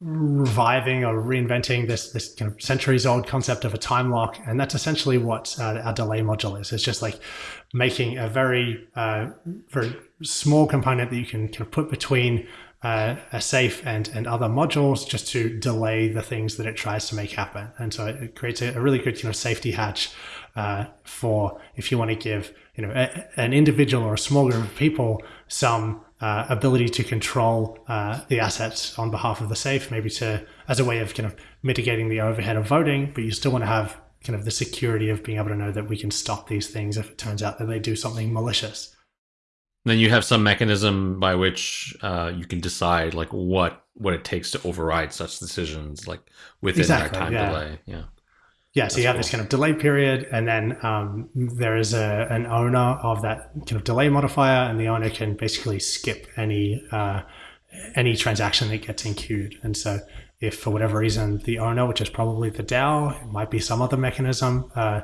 reviving or reinventing this this kind of centuries old concept of a time lock, and that's essentially what uh, our delay module is. It's just like making a very uh, very small component that you can kind of put between uh, a safe and and other modules just to delay the things that it tries to make happen. And so it creates a, a really good you know safety hatch uh, for if you want to give you know a, an individual or a small group of people some uh, ability to control uh, the assets on behalf of the safe, maybe to as a way of kind of mitigating the overhead of voting, but you still want to have kind of the security of being able to know that we can stop these things if it turns out that they do something malicious. Then you have some mechanism by which uh, you can decide like what what it takes to override such decisions, like within exactly, that time yeah. delay. Yeah. Yeah, so That's you have cool. this kind of delay period, and then um, there is a, an owner of that kind of delay modifier, and the owner can basically skip any uh, any transaction that gets enqueued. And so, if for whatever reason the owner, which is probably the DAO, it might be some other mechanism, uh,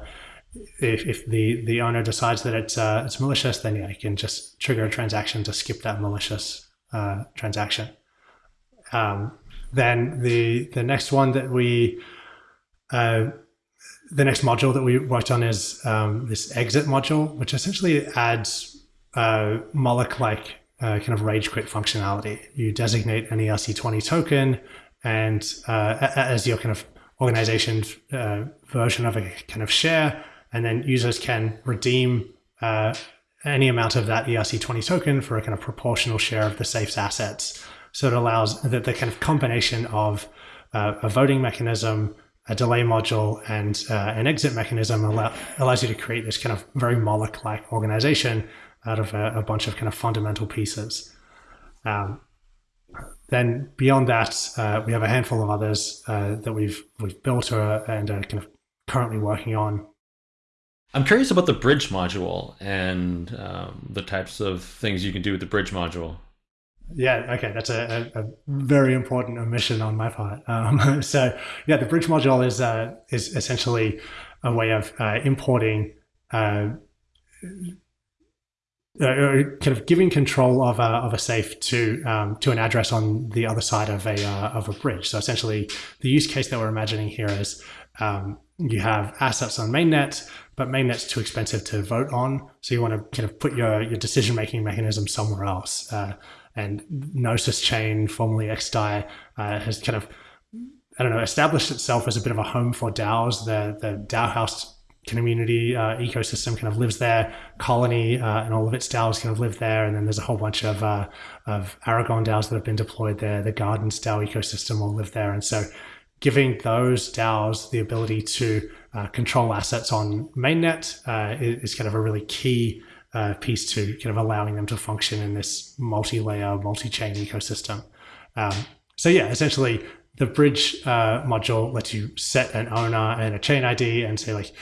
if, if the the owner decides that it's uh, it's malicious, then yeah, you can just trigger a transaction to skip that malicious uh, transaction. Um, then the the next one that we uh, the next module that we worked on is um, this exit module, which essentially adds uh, Moloch-like uh, kind of rage quit functionality. You designate an ERC20 token, and uh, as your kind of organization uh, version of a kind of share, and then users can redeem uh, any amount of that ERC20 token for a kind of proportional share of the safe's assets. So it allows that the kind of combination of uh, a voting mechanism, a delay module and uh, an exit mechanism allow, allows you to create this kind of very Moloch-like organization out of a, a, bunch of kind of fundamental pieces. Um, then beyond that, uh, we have a handful of others uh, that we've we've built or, and are kind of currently working on. I'm curious about the bridge module and um, the types of things you can do with the bridge module. Yeah, okay, that's a, a, a, very important omission on my part. Um, <laughs> so, yeah, the bridge module is uh, is essentially a way of uh, importing, uh, uh kind of giving control of a, of a safe to um, to an address on the other side of a uh, of a bridge. So, essentially, the use case that we're imagining here is um, you have assets on mainnet, but mainnet's too expensive to vote on, so you want to kind of put your your decision making mechanism somewhere else. Uh, and Gnosis Chain, formerly XDAI, uh, has kind of, I don't know, established itself as a bit of a home for DAOs. The, the DAOhaus community uh, ecosystem kind of lives there. Colony uh, and all of its DAOs kind of live there. And then there's a whole bunch of, uh, of Aragon DAOs that have been deployed there. The Gardens DAO ecosystem will live there. And so giving those DAOs the ability to uh, control assets on mainnet uh, is, kind of a really key uh, piece to kind of allowing them to function in this multi-layer, multi-chain ecosystem. Um, so yeah, essentially the bridge uh, module lets you set an owner and a chain ID and say like,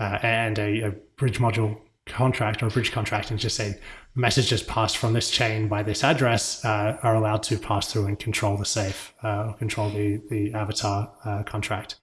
uh, and a, a, bridge module contract or bridge contract and just say messages passed from this chain by this address uh, are allowed to pass through and control the safe uh, or control the, the avatar uh, contract.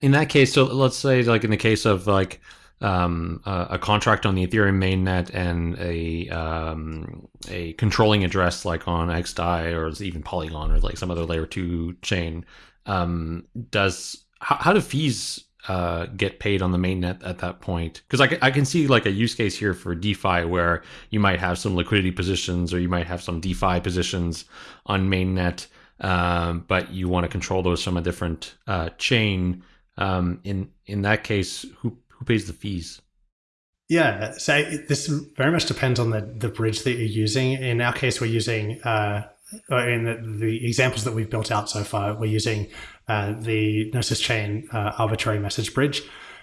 In that case, so let's say like in the case of like um, a, a, contract on the Ethereum mainnet and a um, a controlling address like on XDAI or even Polygon or like some other layer two chain. Um, does how, how do fees uh, get paid on the mainnet at that point? Because I, I can see like a use case here for DeFi where you might have some liquidity positions or you might have some DeFi positions on mainnet. um, but you want to control those from a different uh, chain. Um, in in that case, who who pays the fees? Yeah, so this very much depends on the, the bridge that you're using. In our case, we're using, uh, in the, the, examples that we've built out so far, we're using uh, the Gnosis chain uh, arbitrary message bridge,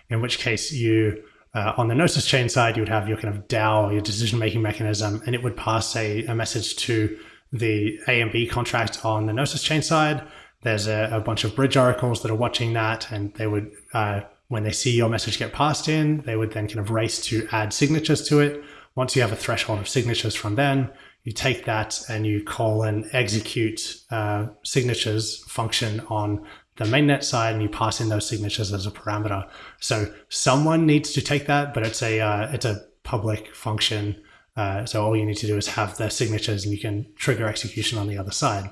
in which case you, uh, on the Gnosis chain side, you would have your kind of DAO, your decision making mechanism, and it would pass a, a message to the AMB contract on the Gnosis chain side. There's a, a bunch of bridge oracles that are watching that, and they would uh, when they see your message get passed in, they would then kind of race to add signatures to it. Once you have a threshold of signatures from then, you take that and you call an execute uh, signatures function on the mainnet side and you pass in those signatures as a parameter. So someone needs to take that, but it's a uh, it's a public function. Uh, so all you need to do is have the signatures and you can trigger execution on the other side.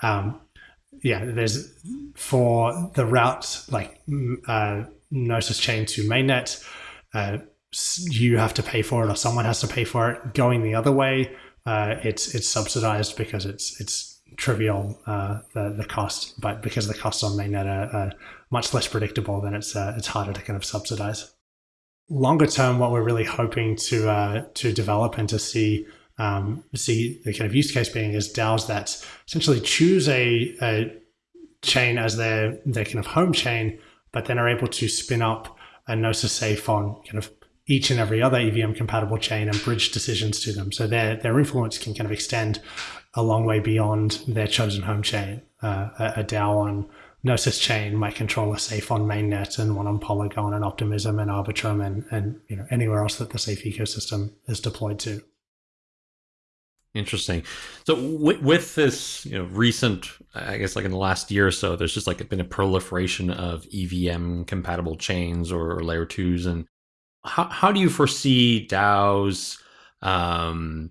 Um, yeah, there's for the route like uh, Gnosis chain to mainnet, uh, you have to pay for it or someone has to pay for it. Going the other way, uh, it's it's subsidized because it's it's trivial uh, the the cost, but because the costs on mainnet are, are much less predictable, then it's uh, it's harder to kind of subsidize. Longer term, what we're really hoping to uh, to develop and to see um, see the kind of use case being is DAOs that essentially choose a, a chain as their their kind of home chain but then are able to spin up a Gnosis safe on kind of each and every other EVM compatible chain and bridge decisions to them. So their their influence can kind of extend a long way beyond their chosen home chain. Uh, a, DAO on Gnosis chain might control a safe on mainnet and one on Polygon and Optimism and Arbitrum and, and you know anywhere else that the safe ecosystem is deployed to. Interesting. So with, with, this, you know, recent, I guess, like in the last year or so, there's just like been a proliferation of EVM compatible chains or, or layer twos, and how how do you foresee DAOs, um,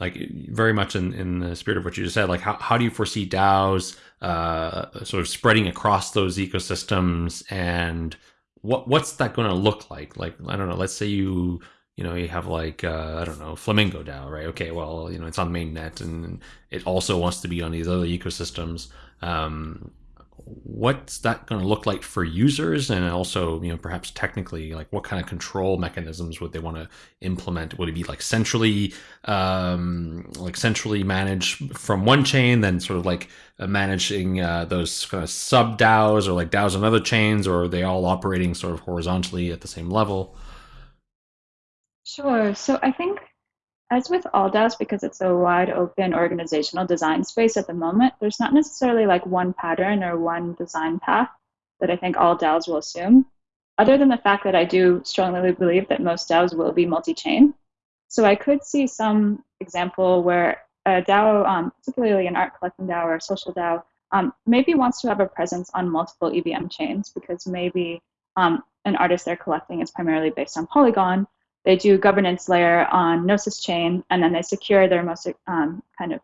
like very much in in the spirit of what you just said, like how how do you foresee DAOs, uh, sort of spreading across those ecosystems, and what what's that going to look like? Like I don't know, let's say you you know, you have like uh, I don't know, Flamingo DAO, right? Okay, well, you know, it's on mainnet and it also wants to be on these other ecosystems. Um, what's that going to look like for users, and also, you know, perhaps technically, like what kind of control mechanisms would they want to implement? Would it be like centrally, um, like centrally managed from one chain, then sort of like uh, managing uh, those kind of sub DAOs or like DAOs on other chains, or are they all operating sort of horizontally at the same level? Sure. So I think, as with all DAOs, because it's a wide open organizational design space at the moment, there's not necessarily like one pattern or one design path that I think all DAOs will assume, other than the fact that I do strongly believe that most DAOs will be multi chain. So I could see some example where a DAO, um, particularly an art collecting DAO or a social DAO, um, maybe wants to have a presence on multiple EVM chains because maybe um, an artist they're collecting is primarily based on Polygon, they do governance layer on Gnosis chain, and then they secure their most um, kind of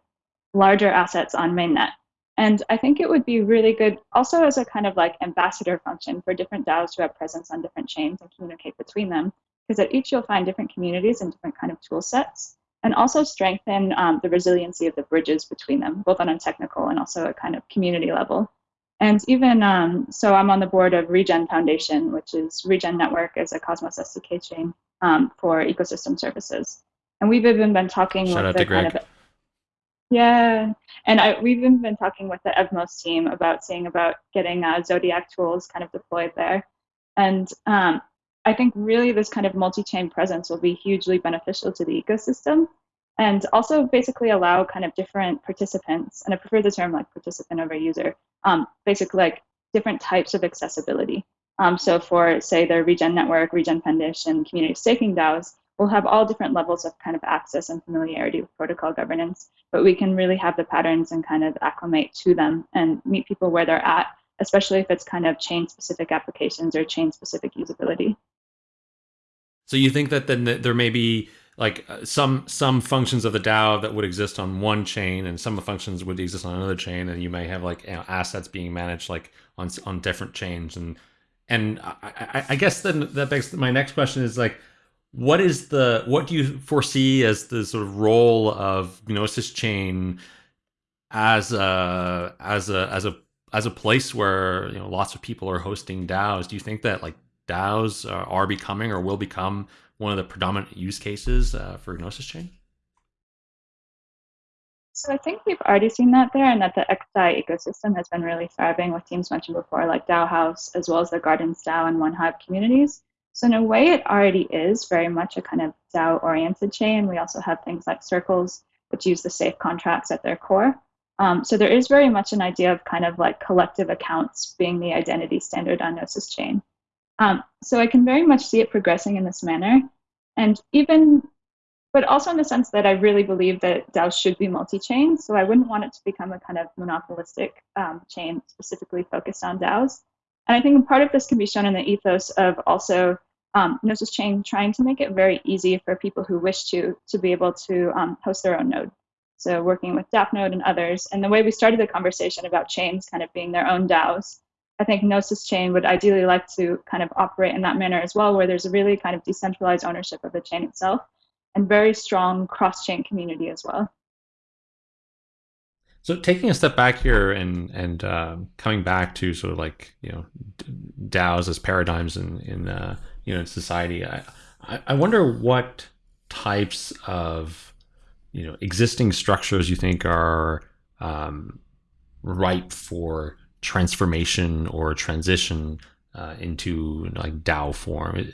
larger assets on mainnet. And I think it would be really good also as a kind of like ambassador function for different DAOs to have presence on different chains and communicate between them, because at each you'll find different communities and different kind of tool sets, and also strengthen um, the resiliency of the bridges between them, both on a technical and also a kind of community level. And even um, so, I'm on the board of Regen Foundation, which is Regen Network is a Cosmos SDK chain um, for ecosystem services. And we've even been talking Shout with the kind of yeah, and I, we've even been talking with the Evmos team about seeing about getting uh, Zodiac tools kind of deployed there. And um, I think really this kind of multi-chain presence will be hugely beneficial to the ecosystem and also basically allow kind of different participants, and I prefer the term like participant over user, um, basically like different types of accessibility. Um, so for, say, the Regen Network, Regen Foundation, community staking DAOs, we'll have all different levels of kind of access and familiarity with protocol governance, but we can really have the patterns and kind of acclimate to them and meet people where they're at, especially if it's kind of chain-specific applications or chain-specific usability. So you think that then there may be like uh, some some functions of the DAO that would exist on one chain, and some of the functions would exist on another chain, and you may have like you know, assets being managed like on on different chains, and and I, I, I guess then that begs my next question is like, what is the what do you foresee as the sort of role of Gnosis chain as a as a as a as a place where you know lots of people are hosting DAOs, do you think that like DAOs are, are becoming or will become one of the predominant use cases uh, for Gnosis Chain? So I think we've already seen that there, and that the XDAI ecosystem has been really thriving with teams mentioned before, like DAOhaus, as well as the Gardens DAO and 1Hive communities. So in a way, it already is very much a kind of DAO-oriented chain. We also have things like circles, which use the safe contracts at their core. Um, so there is very much an idea of kind of like collective accounts being the identity standard on Gnosis chain. Um, so I can very much see it progressing in this manner. And even, but also in the sense that I really believe that DAOs should be multi-chain. So I wouldn't want it to become a kind of monopolistic um, chain specifically focused on DAOs. And I think part of this can be shown in the ethos of also um, Gnosis Chain trying to make it very easy for people who wish to to be able to um, host their own node. So working with DAppNode and others, and the way we started the conversation about chains kind of being their own DAOs, I think Gnosis Chain would ideally like to kind of operate in that manner as well, where there's a really kind of decentralized ownership of the chain itself and very strong cross-chain community as well. So taking a step back here and and uh, coming back to sort of like you know DAOs as paradigms in in uh, you know in society, I I wonder what types of you know existing structures you think are um, ripe for transformation or transition uh, into like DAO form?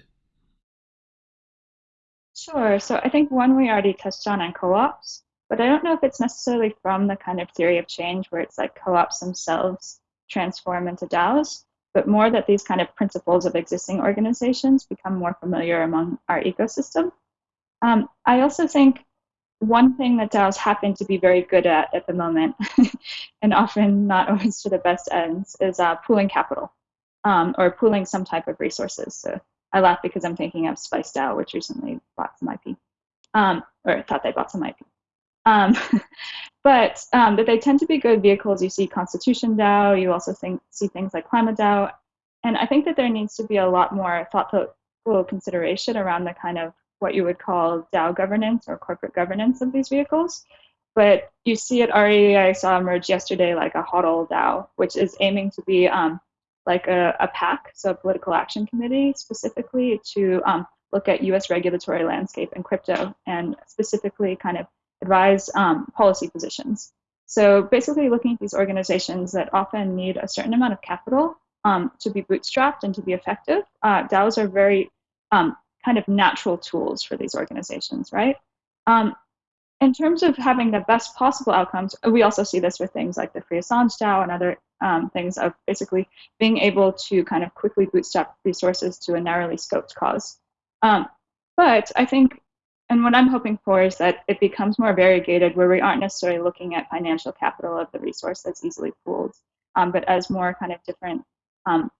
Sure. So I think one we already touched on in co-ops, but I don't know if it's necessarily from the kind of theory of change where it's like co-ops themselves transform into DAOs, but more that these kind of principles of existing organizations become more familiar among our ecosystem. Um, I also think one thing that DAOs happen to be very good at at the moment, <laughs> and often not always to the best ends, is uh, pooling capital um, or pooling some type of resources. So I laugh because I'm thinking of Spice DAO, which recently bought some IP, um, or thought they bought some IP. <laughs> Um, but um, that they tend to be good vehicles. You see Constitution DAO, you also think, see things like Climate DAO. And I think that there needs to be a lot more thoughtful consideration around the kind of what you would call DAO governance or corporate governance of these vehicles. But you see it already, I saw emerge yesterday like a HODL DAO, which is aiming to be um, like a, a PAC, so a political action committee, specifically to um, look at US regulatory landscape and crypto and specifically kind of advise um, policy positions. So basically looking at these organizations that often need a certain amount of capital um, to be bootstrapped and to be effective. Uh, DAOs are very um, kind of natural tools for these organizations, right? In terms of having the best possible outcomes, we also see this with things like the Free Assange DAO and other um, things of basically being able to kind of quickly bootstrap resources to a narrowly scoped cause. Um, but I think, and what I'm hoping for is that it becomes more variegated where we aren't necessarily looking at financial capital of the resource that's easily pooled, um, but as more kind of different um,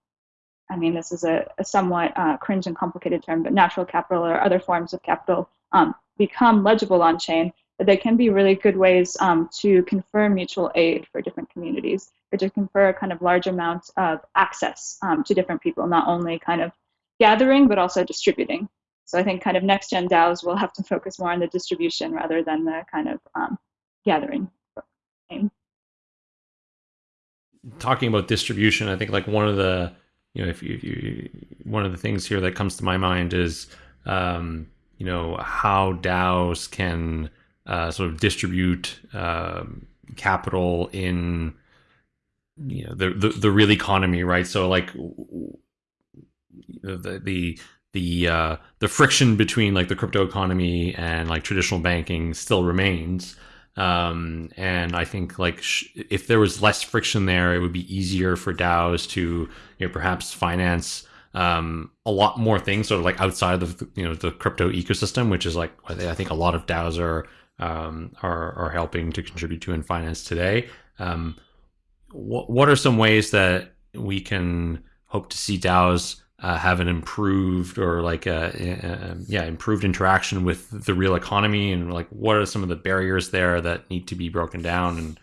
I mean, this is a, a somewhat uh, cringe and complicated term, but natural capital or other forms of capital um, become legible on chain, they can be really good ways um, to confer mutual aid for different communities, or to confer a kind of large amount of access um, to different people, not only kind of gathering, but also distributing. So I think kind of next gen DAOs will have to focus more on the distribution rather than the kind of um, gathering. Talking about distribution, I think like one of the you know, if you, if you, one of the things here that comes to my mind is, um, you know, how DAOs can uh, sort of distribute um, capital in, you know, the, the, the real economy, right? So like the the the uh, the friction between like the crypto economy and like traditional banking still remains. Um, and I think like if there was less friction there, it would be easier for DAOs to you know perhaps finance um, a lot more things sort of like outside of the, you know the crypto ecosystem, which is like I think a lot of DAOs are um, are, are helping to contribute to in finance today. Um, what what are some ways that we can hope to see DAOs uh, have an improved or like a, a, yeah improved interaction with the real economy and like what are some of the barriers there that need to be broken down and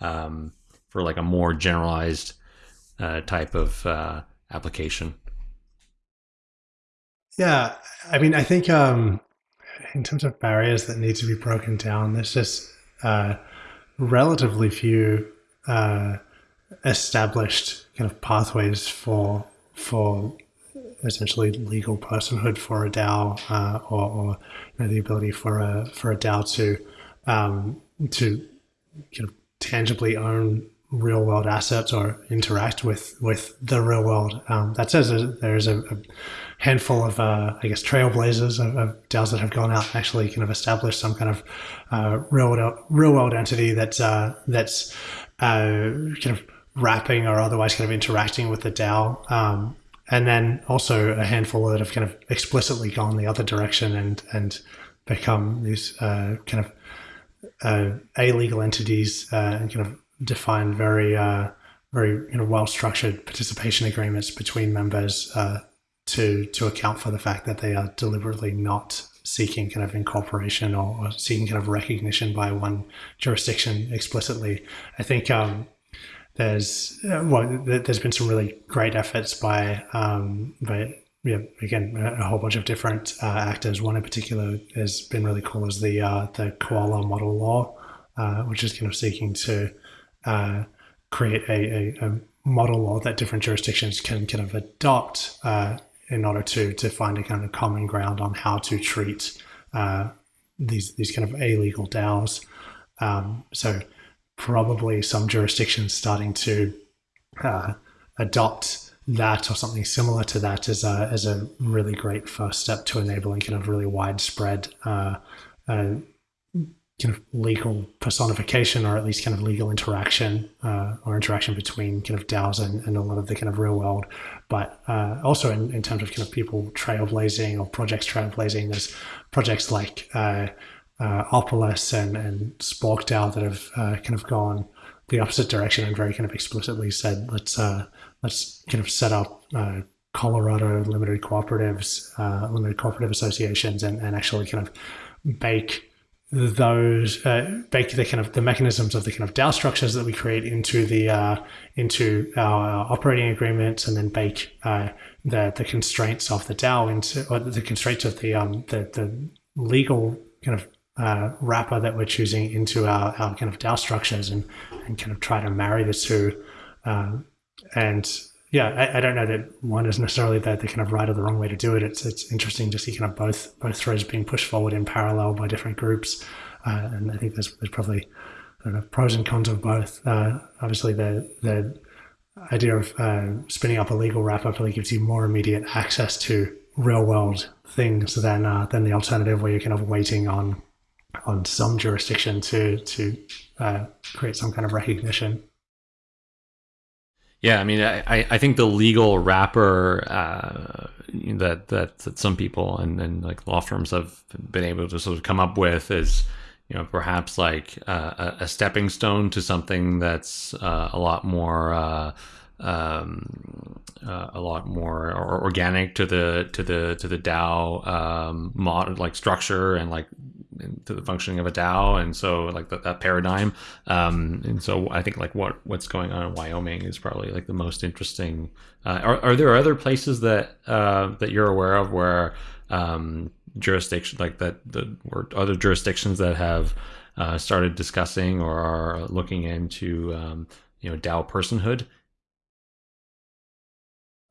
um, for like a more generalized uh, type of uh, application yeah i mean i think um, in terms of barriers that need to be broken down there's just uh, relatively few uh, established kind of pathways for for essentially legal personhood for a DAO uh, or, or you know, the ability for a for a DAO to um, to kind of tangibly own real world assets or interact with with the real world. Um, that says there's a, a handful of uh, I guess trailblazers of, of, DAOs that have gone out and actually kind of established some kind of uh, real world real world entity that's uh, that's uh, kind of wrapping or otherwise kind of interacting with the DAO. Um, and then also a handful that have kind of explicitly gone the other direction and and become these uh, kind of uh, illegal entities and kind of define very uh, very you know well structured participation agreements between members uh, to to account for the fact that they are deliberately not seeking kind of incorporation or, or seeking kind of recognition by one jurisdiction explicitly. I think um, there's uh, well there's been some really great efforts by um, by yeah, again, a whole bunch of different uh, actors. One in particular has been really cool is the uh, the COALA model law, uh, which is kind of seeking to uh, create a, a, a, model law that different jurisdictions can kind of adopt uh, in order to to find a kind of common ground on how to treat uh, these these kind of illegal DAOs. Um, so probably some jurisdictions starting to uh, adopt that or something similar to that as a, as a really great first step to enabling kind of really widespread uh, uh, kind of legal personification or at least kind of legal interaction uh, or interaction between kind of DAOs and, and, a lot of the kind of real world. But uh, also in, in, terms of kind of people trailblazing or projects trailblazing, there's projects like uh, uh Opolis and, and Spork DAO that have uh, kind of gone the opposite direction and very kind of explicitly said, let's uh, let's kind of set up Colorado limited cooperatives, limited cooperative associations, and, and actually kind of bake those uh, bake the kind of the mechanisms of the kind of DAO structures that we create into the uh, into our operating agreements, and then bake uh, the the constraints of the DAO into or the constraints of the um the the legal kind of uh, wrapper that we're choosing into our, our kind of DAO structures, and and kind of try to marry the two, um, and yeah, I, I, don't know that one is necessarily the, the kind of right or the wrong way to do it. It's it's interesting to see kind of both both threads being pushed forward in parallel by different groups, uh, and I think there's there's probably know, pros and cons of both. Uh, obviously, the the idea of uh, spinning up a legal wrapper really gives you more immediate access to real world things than uh, than the alternative where you're kind of waiting on on some jurisdiction to to uh, create some kind of recognition. Yeah, I mean, I, I think the legal wrapper uh, that, that that some people and, and like law firms have been able to sort of come up with is, you know, perhaps like uh, a stepping stone to something that's uh, a lot more uh, um, uh, a lot more organic to the to the to the DAO um, mod like structure and like to the functioning of a DAO, and so like that, that paradigm. Um, and so I think like what what's going on in Wyoming is probably like the most interesting. Uh, are are there other places that uh, that you're aware of where um, jurisdiction like that the or other jurisdictions that have uh, started discussing or are looking into um, you know DAO personhood?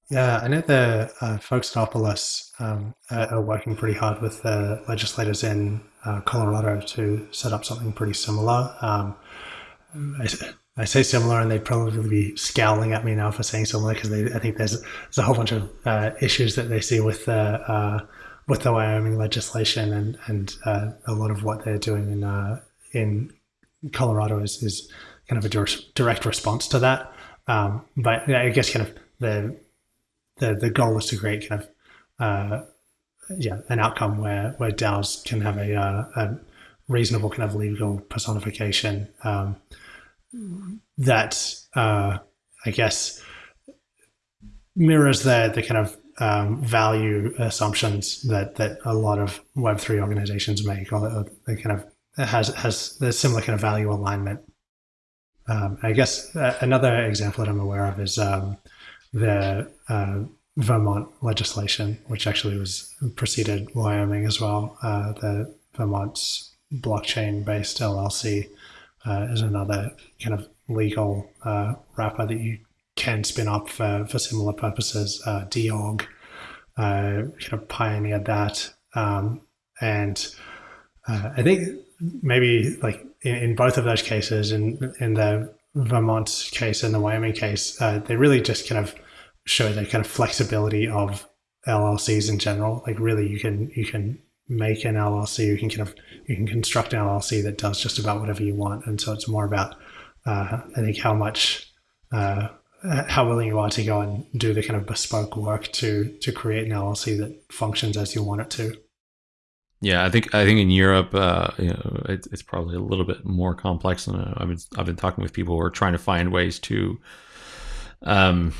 Yeah, I know the uh, folks at Opolis um, are working pretty hard with the legislators in uh, Colorado to set up something pretty similar. Um, I, I, say similar, and they'd probably be scowling at me now for saying similar because I think there's there's a whole bunch of uh, issues that they see with the uh, with the Wyoming legislation, and and uh, a lot of what they're doing in uh, in Colorado is is kind of a direct response to that. Um, but I guess kind of the the the goal is to create kind of uh, yeah an outcome where where DAOs can have a, uh, a reasonable kind of legal personification um, that uh, I guess mirrors the the kind of um, value assumptions that that a lot of Web three organizations make, or the kind of has has the similar kind of value alignment. Um, I guess uh, another example that I'm aware of is um, the uh, Vermont legislation, which actually was preceded Wyoming as well. Uh, the Vermont's blockchain-based LLC uh, is another kind of legal uh, wrapper that you can spin up for, for similar purposes. Uh, uh, kind of pioneered that. Um, and uh, I think maybe like in, in, both of those cases, in, in the Vermont case and the Wyoming case, uh, they really just kind of show the kind of flexibility of LLCs in general. Like really, you can you can make an LLC, you can kind of you can construct an LLC that does just about whatever you want, and so it's more about uh, I think how much uh, how willing you are to go and do the kind of bespoke work to to create an LLC that functions as you want it to. Yeah, I think I think in Europe, uh, you know, it, it's probably a little bit more complex. And I've been I've been talking with people who are trying to find ways to, um,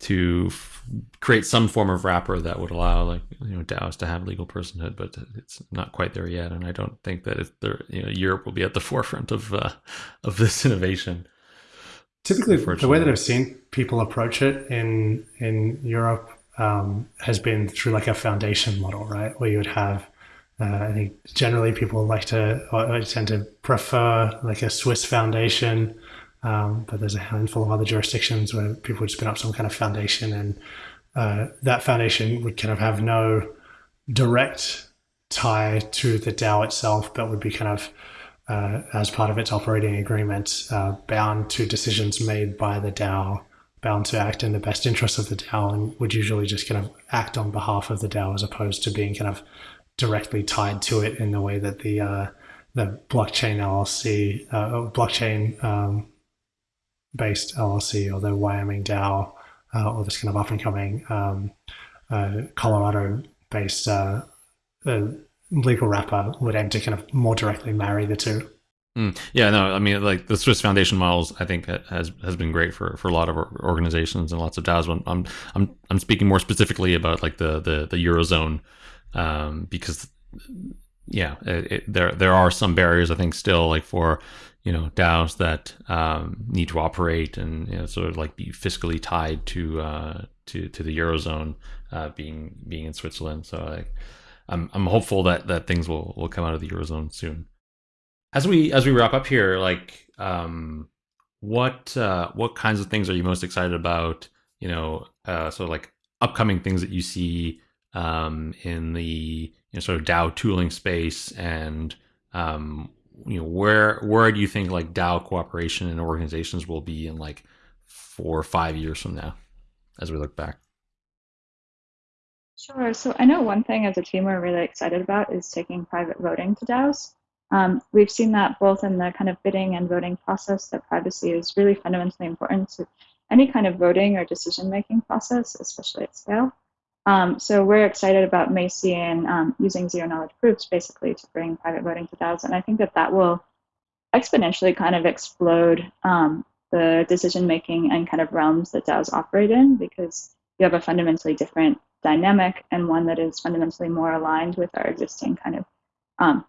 to f- create some form of wrapper that would allow like you know DAOs to have legal personhood, but it's not quite there yet. And I don't think that it's there. You know, Europe will be at the <laughs> forefront of uh, of this innovation. Typically, the way that I've seen people approach it in in Europe um, has been through like a foundation model, right? Where you would have uh, I think generally people like to or tend to prefer like a Swiss foundation, um, but there's a handful of other jurisdictions where people would spin up some kind of foundation, and uh, that foundation would kind of have no direct tie to the DAO itself, but would be kind of uh, as part of its operating agreement, uh, bound to decisions made by the DAO, bound to act in the best interest of the DAO, and would usually just kind of act on behalf of the DAO as opposed to being kind of directly tied to it in the way that the uh, the blockchain LLC, uh, blockchain um, based LLC, or the Wyoming DAO, uh, or this kind of up and coming um, uh, Colorado based uh, uh, legal wrapper would aim to kind of more directly marry the two. Mm. Yeah, no, I mean, like the Swiss Foundation models, I think has has been great for, for a lot of organizations and lots of DAOs. I'm I'm I'm speaking more specifically about like the the, the eurozone um, because yeah, it, it, there there are some barriers I think still like for you know DAOs that um, need to operate and you know, sort of like be fiscally tied to uh, to to the eurozone uh, being being in Switzerland. So like, I'm I'm hopeful that that things will will come out of the eurozone soon. As we as we wrap up here, like um, what uh, what kinds of things are you most excited about? You know, uh, sort of like upcoming things that you see um, in the you know, sort of DAO tooling space, and um, you know where where do you think like DAO cooperation and organizations will be in like four or five years from now, as we look back? Sure. So I know one thing as a team we're really excited about is taking private voting to DAOs. Um, we've seen that both in the kind of bidding and voting process that privacy is really fundamentally important to any kind of voting or decision making process, especially at scale. Um, so we're excited about MACI and um, using zero knowledge proofs basically to bring private voting to DAOs. And I think that that will exponentially kind of explode um, the decision making and kind of realms that DAOs operate in because you have a fundamentally different dynamic and one that is fundamentally more aligned with our existing kind of um,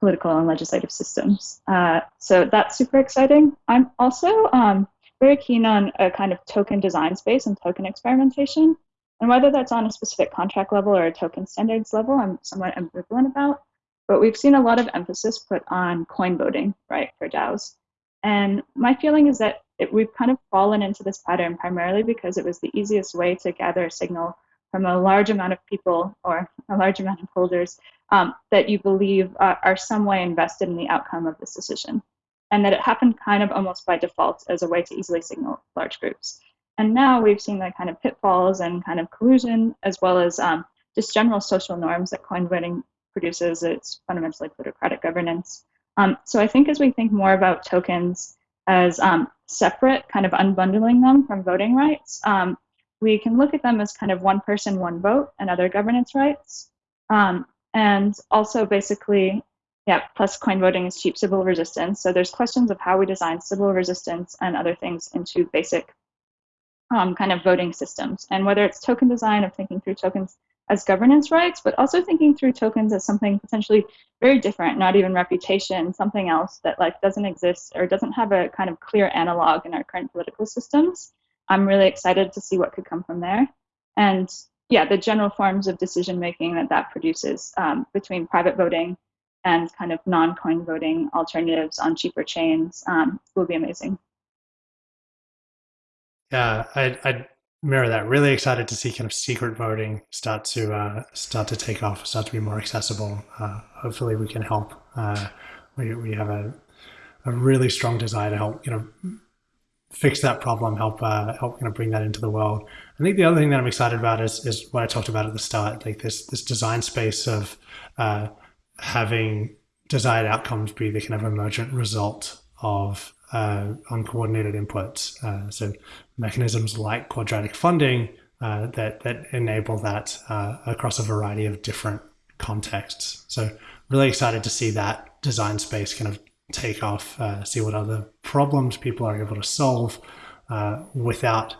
political and legislative systems. Uh, so that's super exciting. I'm also um, very keen on a kind of token design space and token experimentation. And whether that's on a specific contract level or a token standards level, I'm somewhat ambivalent about. But we've seen a lot of emphasis put on coin voting, right, for DAOs. And my feeling is that it, we've kind of fallen into this pattern primarily because it was the easiest way to gather a signal from a large amount of people or a large amount of holders um, that you believe uh, are some way invested in the outcome of this decision. And that it happened kind of almost by default as a way to easily signal large groups. And now we've seen the kind of pitfalls and kind of collusion, as well as um, just general social norms that coin voting produces. It's fundamentally plutocratic governance. Um, so I think as we think more about tokens as um, separate, kind of unbundling them from voting rights, um, we can look at them as kind of one person, one vote, and other governance rights. Um, and also basically, yeah, plus coin voting is cheap Sybil resistance. So there's questions of how we design Sybil resistance and other things into basic um, kind of voting systems. And whether it's token design of thinking through tokens as governance rights, but also thinking through tokens as something potentially very different, not even reputation, something else that like doesn't exist or doesn't have a kind of clear analog in our current political systems. I'm really excited to see what could come from there. And yeah, the general forms of decision making that that produces um, between private voting and kind of non-coin voting alternatives on cheaper chains um, will be amazing. Yeah, I, I mirror that. Really excited to see kind of secret voting start to uh, start to take off, start to be more accessible. Uh, hopefully, we can help. Uh, we we have a a really strong desire to help you know fix that problem, help uh, help you know bring that into the world. I think the other thing that I'm excited about is is what I talked about at the start, like this this design space of uh, having desired outcomes be the kind of emergent result of uh, uncoordinated inputs. Uh, so mechanisms like quadratic funding uh, that that enable that uh, across a variety of different contexts. So really excited to see that design space kind of take off, uh, see what other problems people are able to solve uh, without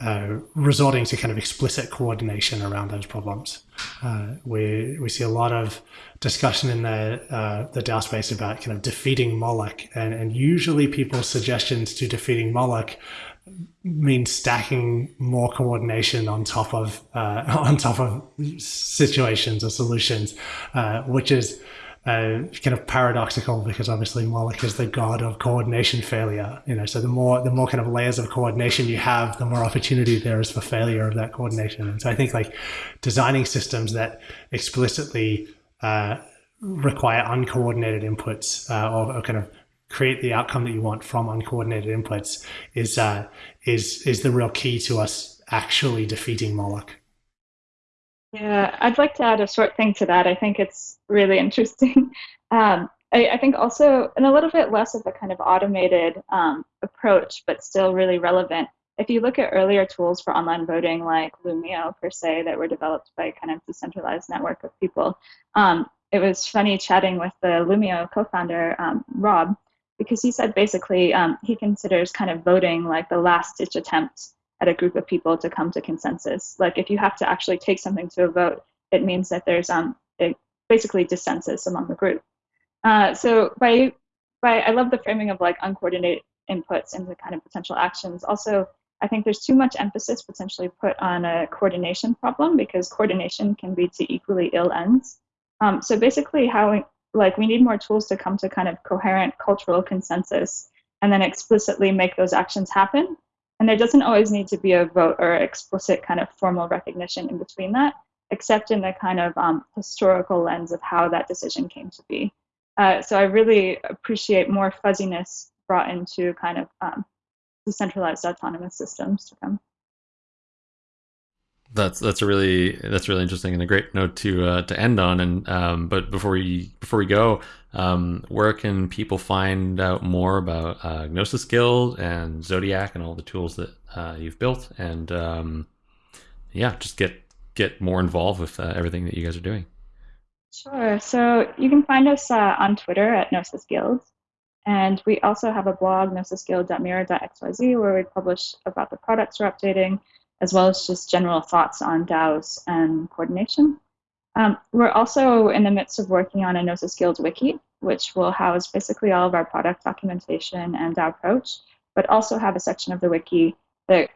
uh, resorting to kind of explicit coordination around those problems. Uh, we we see a lot of discussion in the uh, the DAO space about kind of defeating Moloch, and, and usually people's suggestions to defeating Moloch mean stacking more coordination on top of uh, <laughs> on top of situations or solutions, which is uh, kind of paradoxical because obviously Moloch is the god of coordination failure. You know, so the more the more kind of layers of coordination you have, the more opportunity there is for failure of that coordination. And so I think like designing systems that explicitly uh, require uncoordinated inputs uh, or, or, kind of create the outcome that you want from uncoordinated inputs is uh, is is the real key to us actually defeating Moloch. Yeah, I'd like to add a short thing to that. I think it's really <laughs> interesting. Um, I, I, think also, and a little bit less of a kind of automated um, approach, but still really relevant. If you look at earlier tools for online voting, like Loomio per se, that were developed by kind of decentralized network of people, um, it was funny chatting with the Loomio co-founder um, Rob, because he said basically um, he considers kind of voting like the last ditch attempt at a group of people to come to consensus. Like if you have to actually take something to a vote, it means that there's um basically dissensus among the group. Uh, so by by I love the framing of like uncoordinated inputs into kind of potential actions. Also, I think there's too much emphasis potentially put on a coordination problem because coordination can lead to equally ill ends. Um, so basically, how we, like we need more tools to come to kind of coherent cultural consensus and then explicitly make those actions happen and there doesn't always need to be a vote or explicit kind of formal recognition in between that, except in the kind of um, historical lens of how that decision came to be. Uh, so I really appreciate more fuzziness brought into kind of um, decentralized autonomous systems to come. That's that's a really that's really interesting and a great note to uh, to end on. And um, but before we before we go, um, where can people find out more about uh, Gnosis Guild and Zodiac and all the tools that uh, you've built? And um, yeah, just get get more involved with uh, everything that you guys are doing. Sure. So you can find us uh, on Twitter at Gnosis Guild. And we also have a blog, gnosisguild.mirror.xyz, where we publish about the products we're updating as well as just general thoughts on DAOs and coordination. Um, we're also in the midst of working on a Gnosis Guild wiki, which will house basically all of our product documentation and DAO approach, but also have a section of the wiki that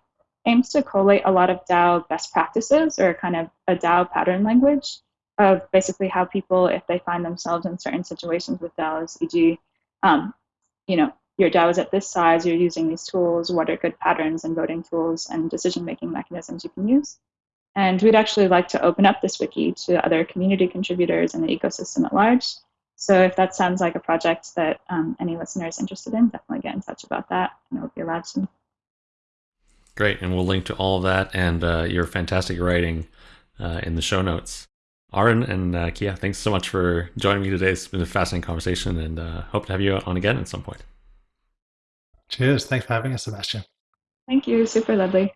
aims to collate a lot of DAO best practices or kind of a DAO pattern language of basically how people, if they find themselves in certain situations with DAOs, e.g., um, you know, your DAO is at this size, you're using these tools, what are good patterns and voting tools and decision-making mechanisms you can use. And we'd actually like to open up this wiki to other community contributors in the ecosystem at large. So if that sounds like a project that um, any listeners interested in, definitely get in touch about that and it will be allowed soon. Great, and we'll link to all of that and uh, your fantastic writing uh, in the show notes. Auryn and uh, Kei, thanks so much for joining me today. It's been a fascinating conversation and uh, hope to have you on again at some point. Cheers. Thanks for having us, Sebastian. Thank you. Super lovely.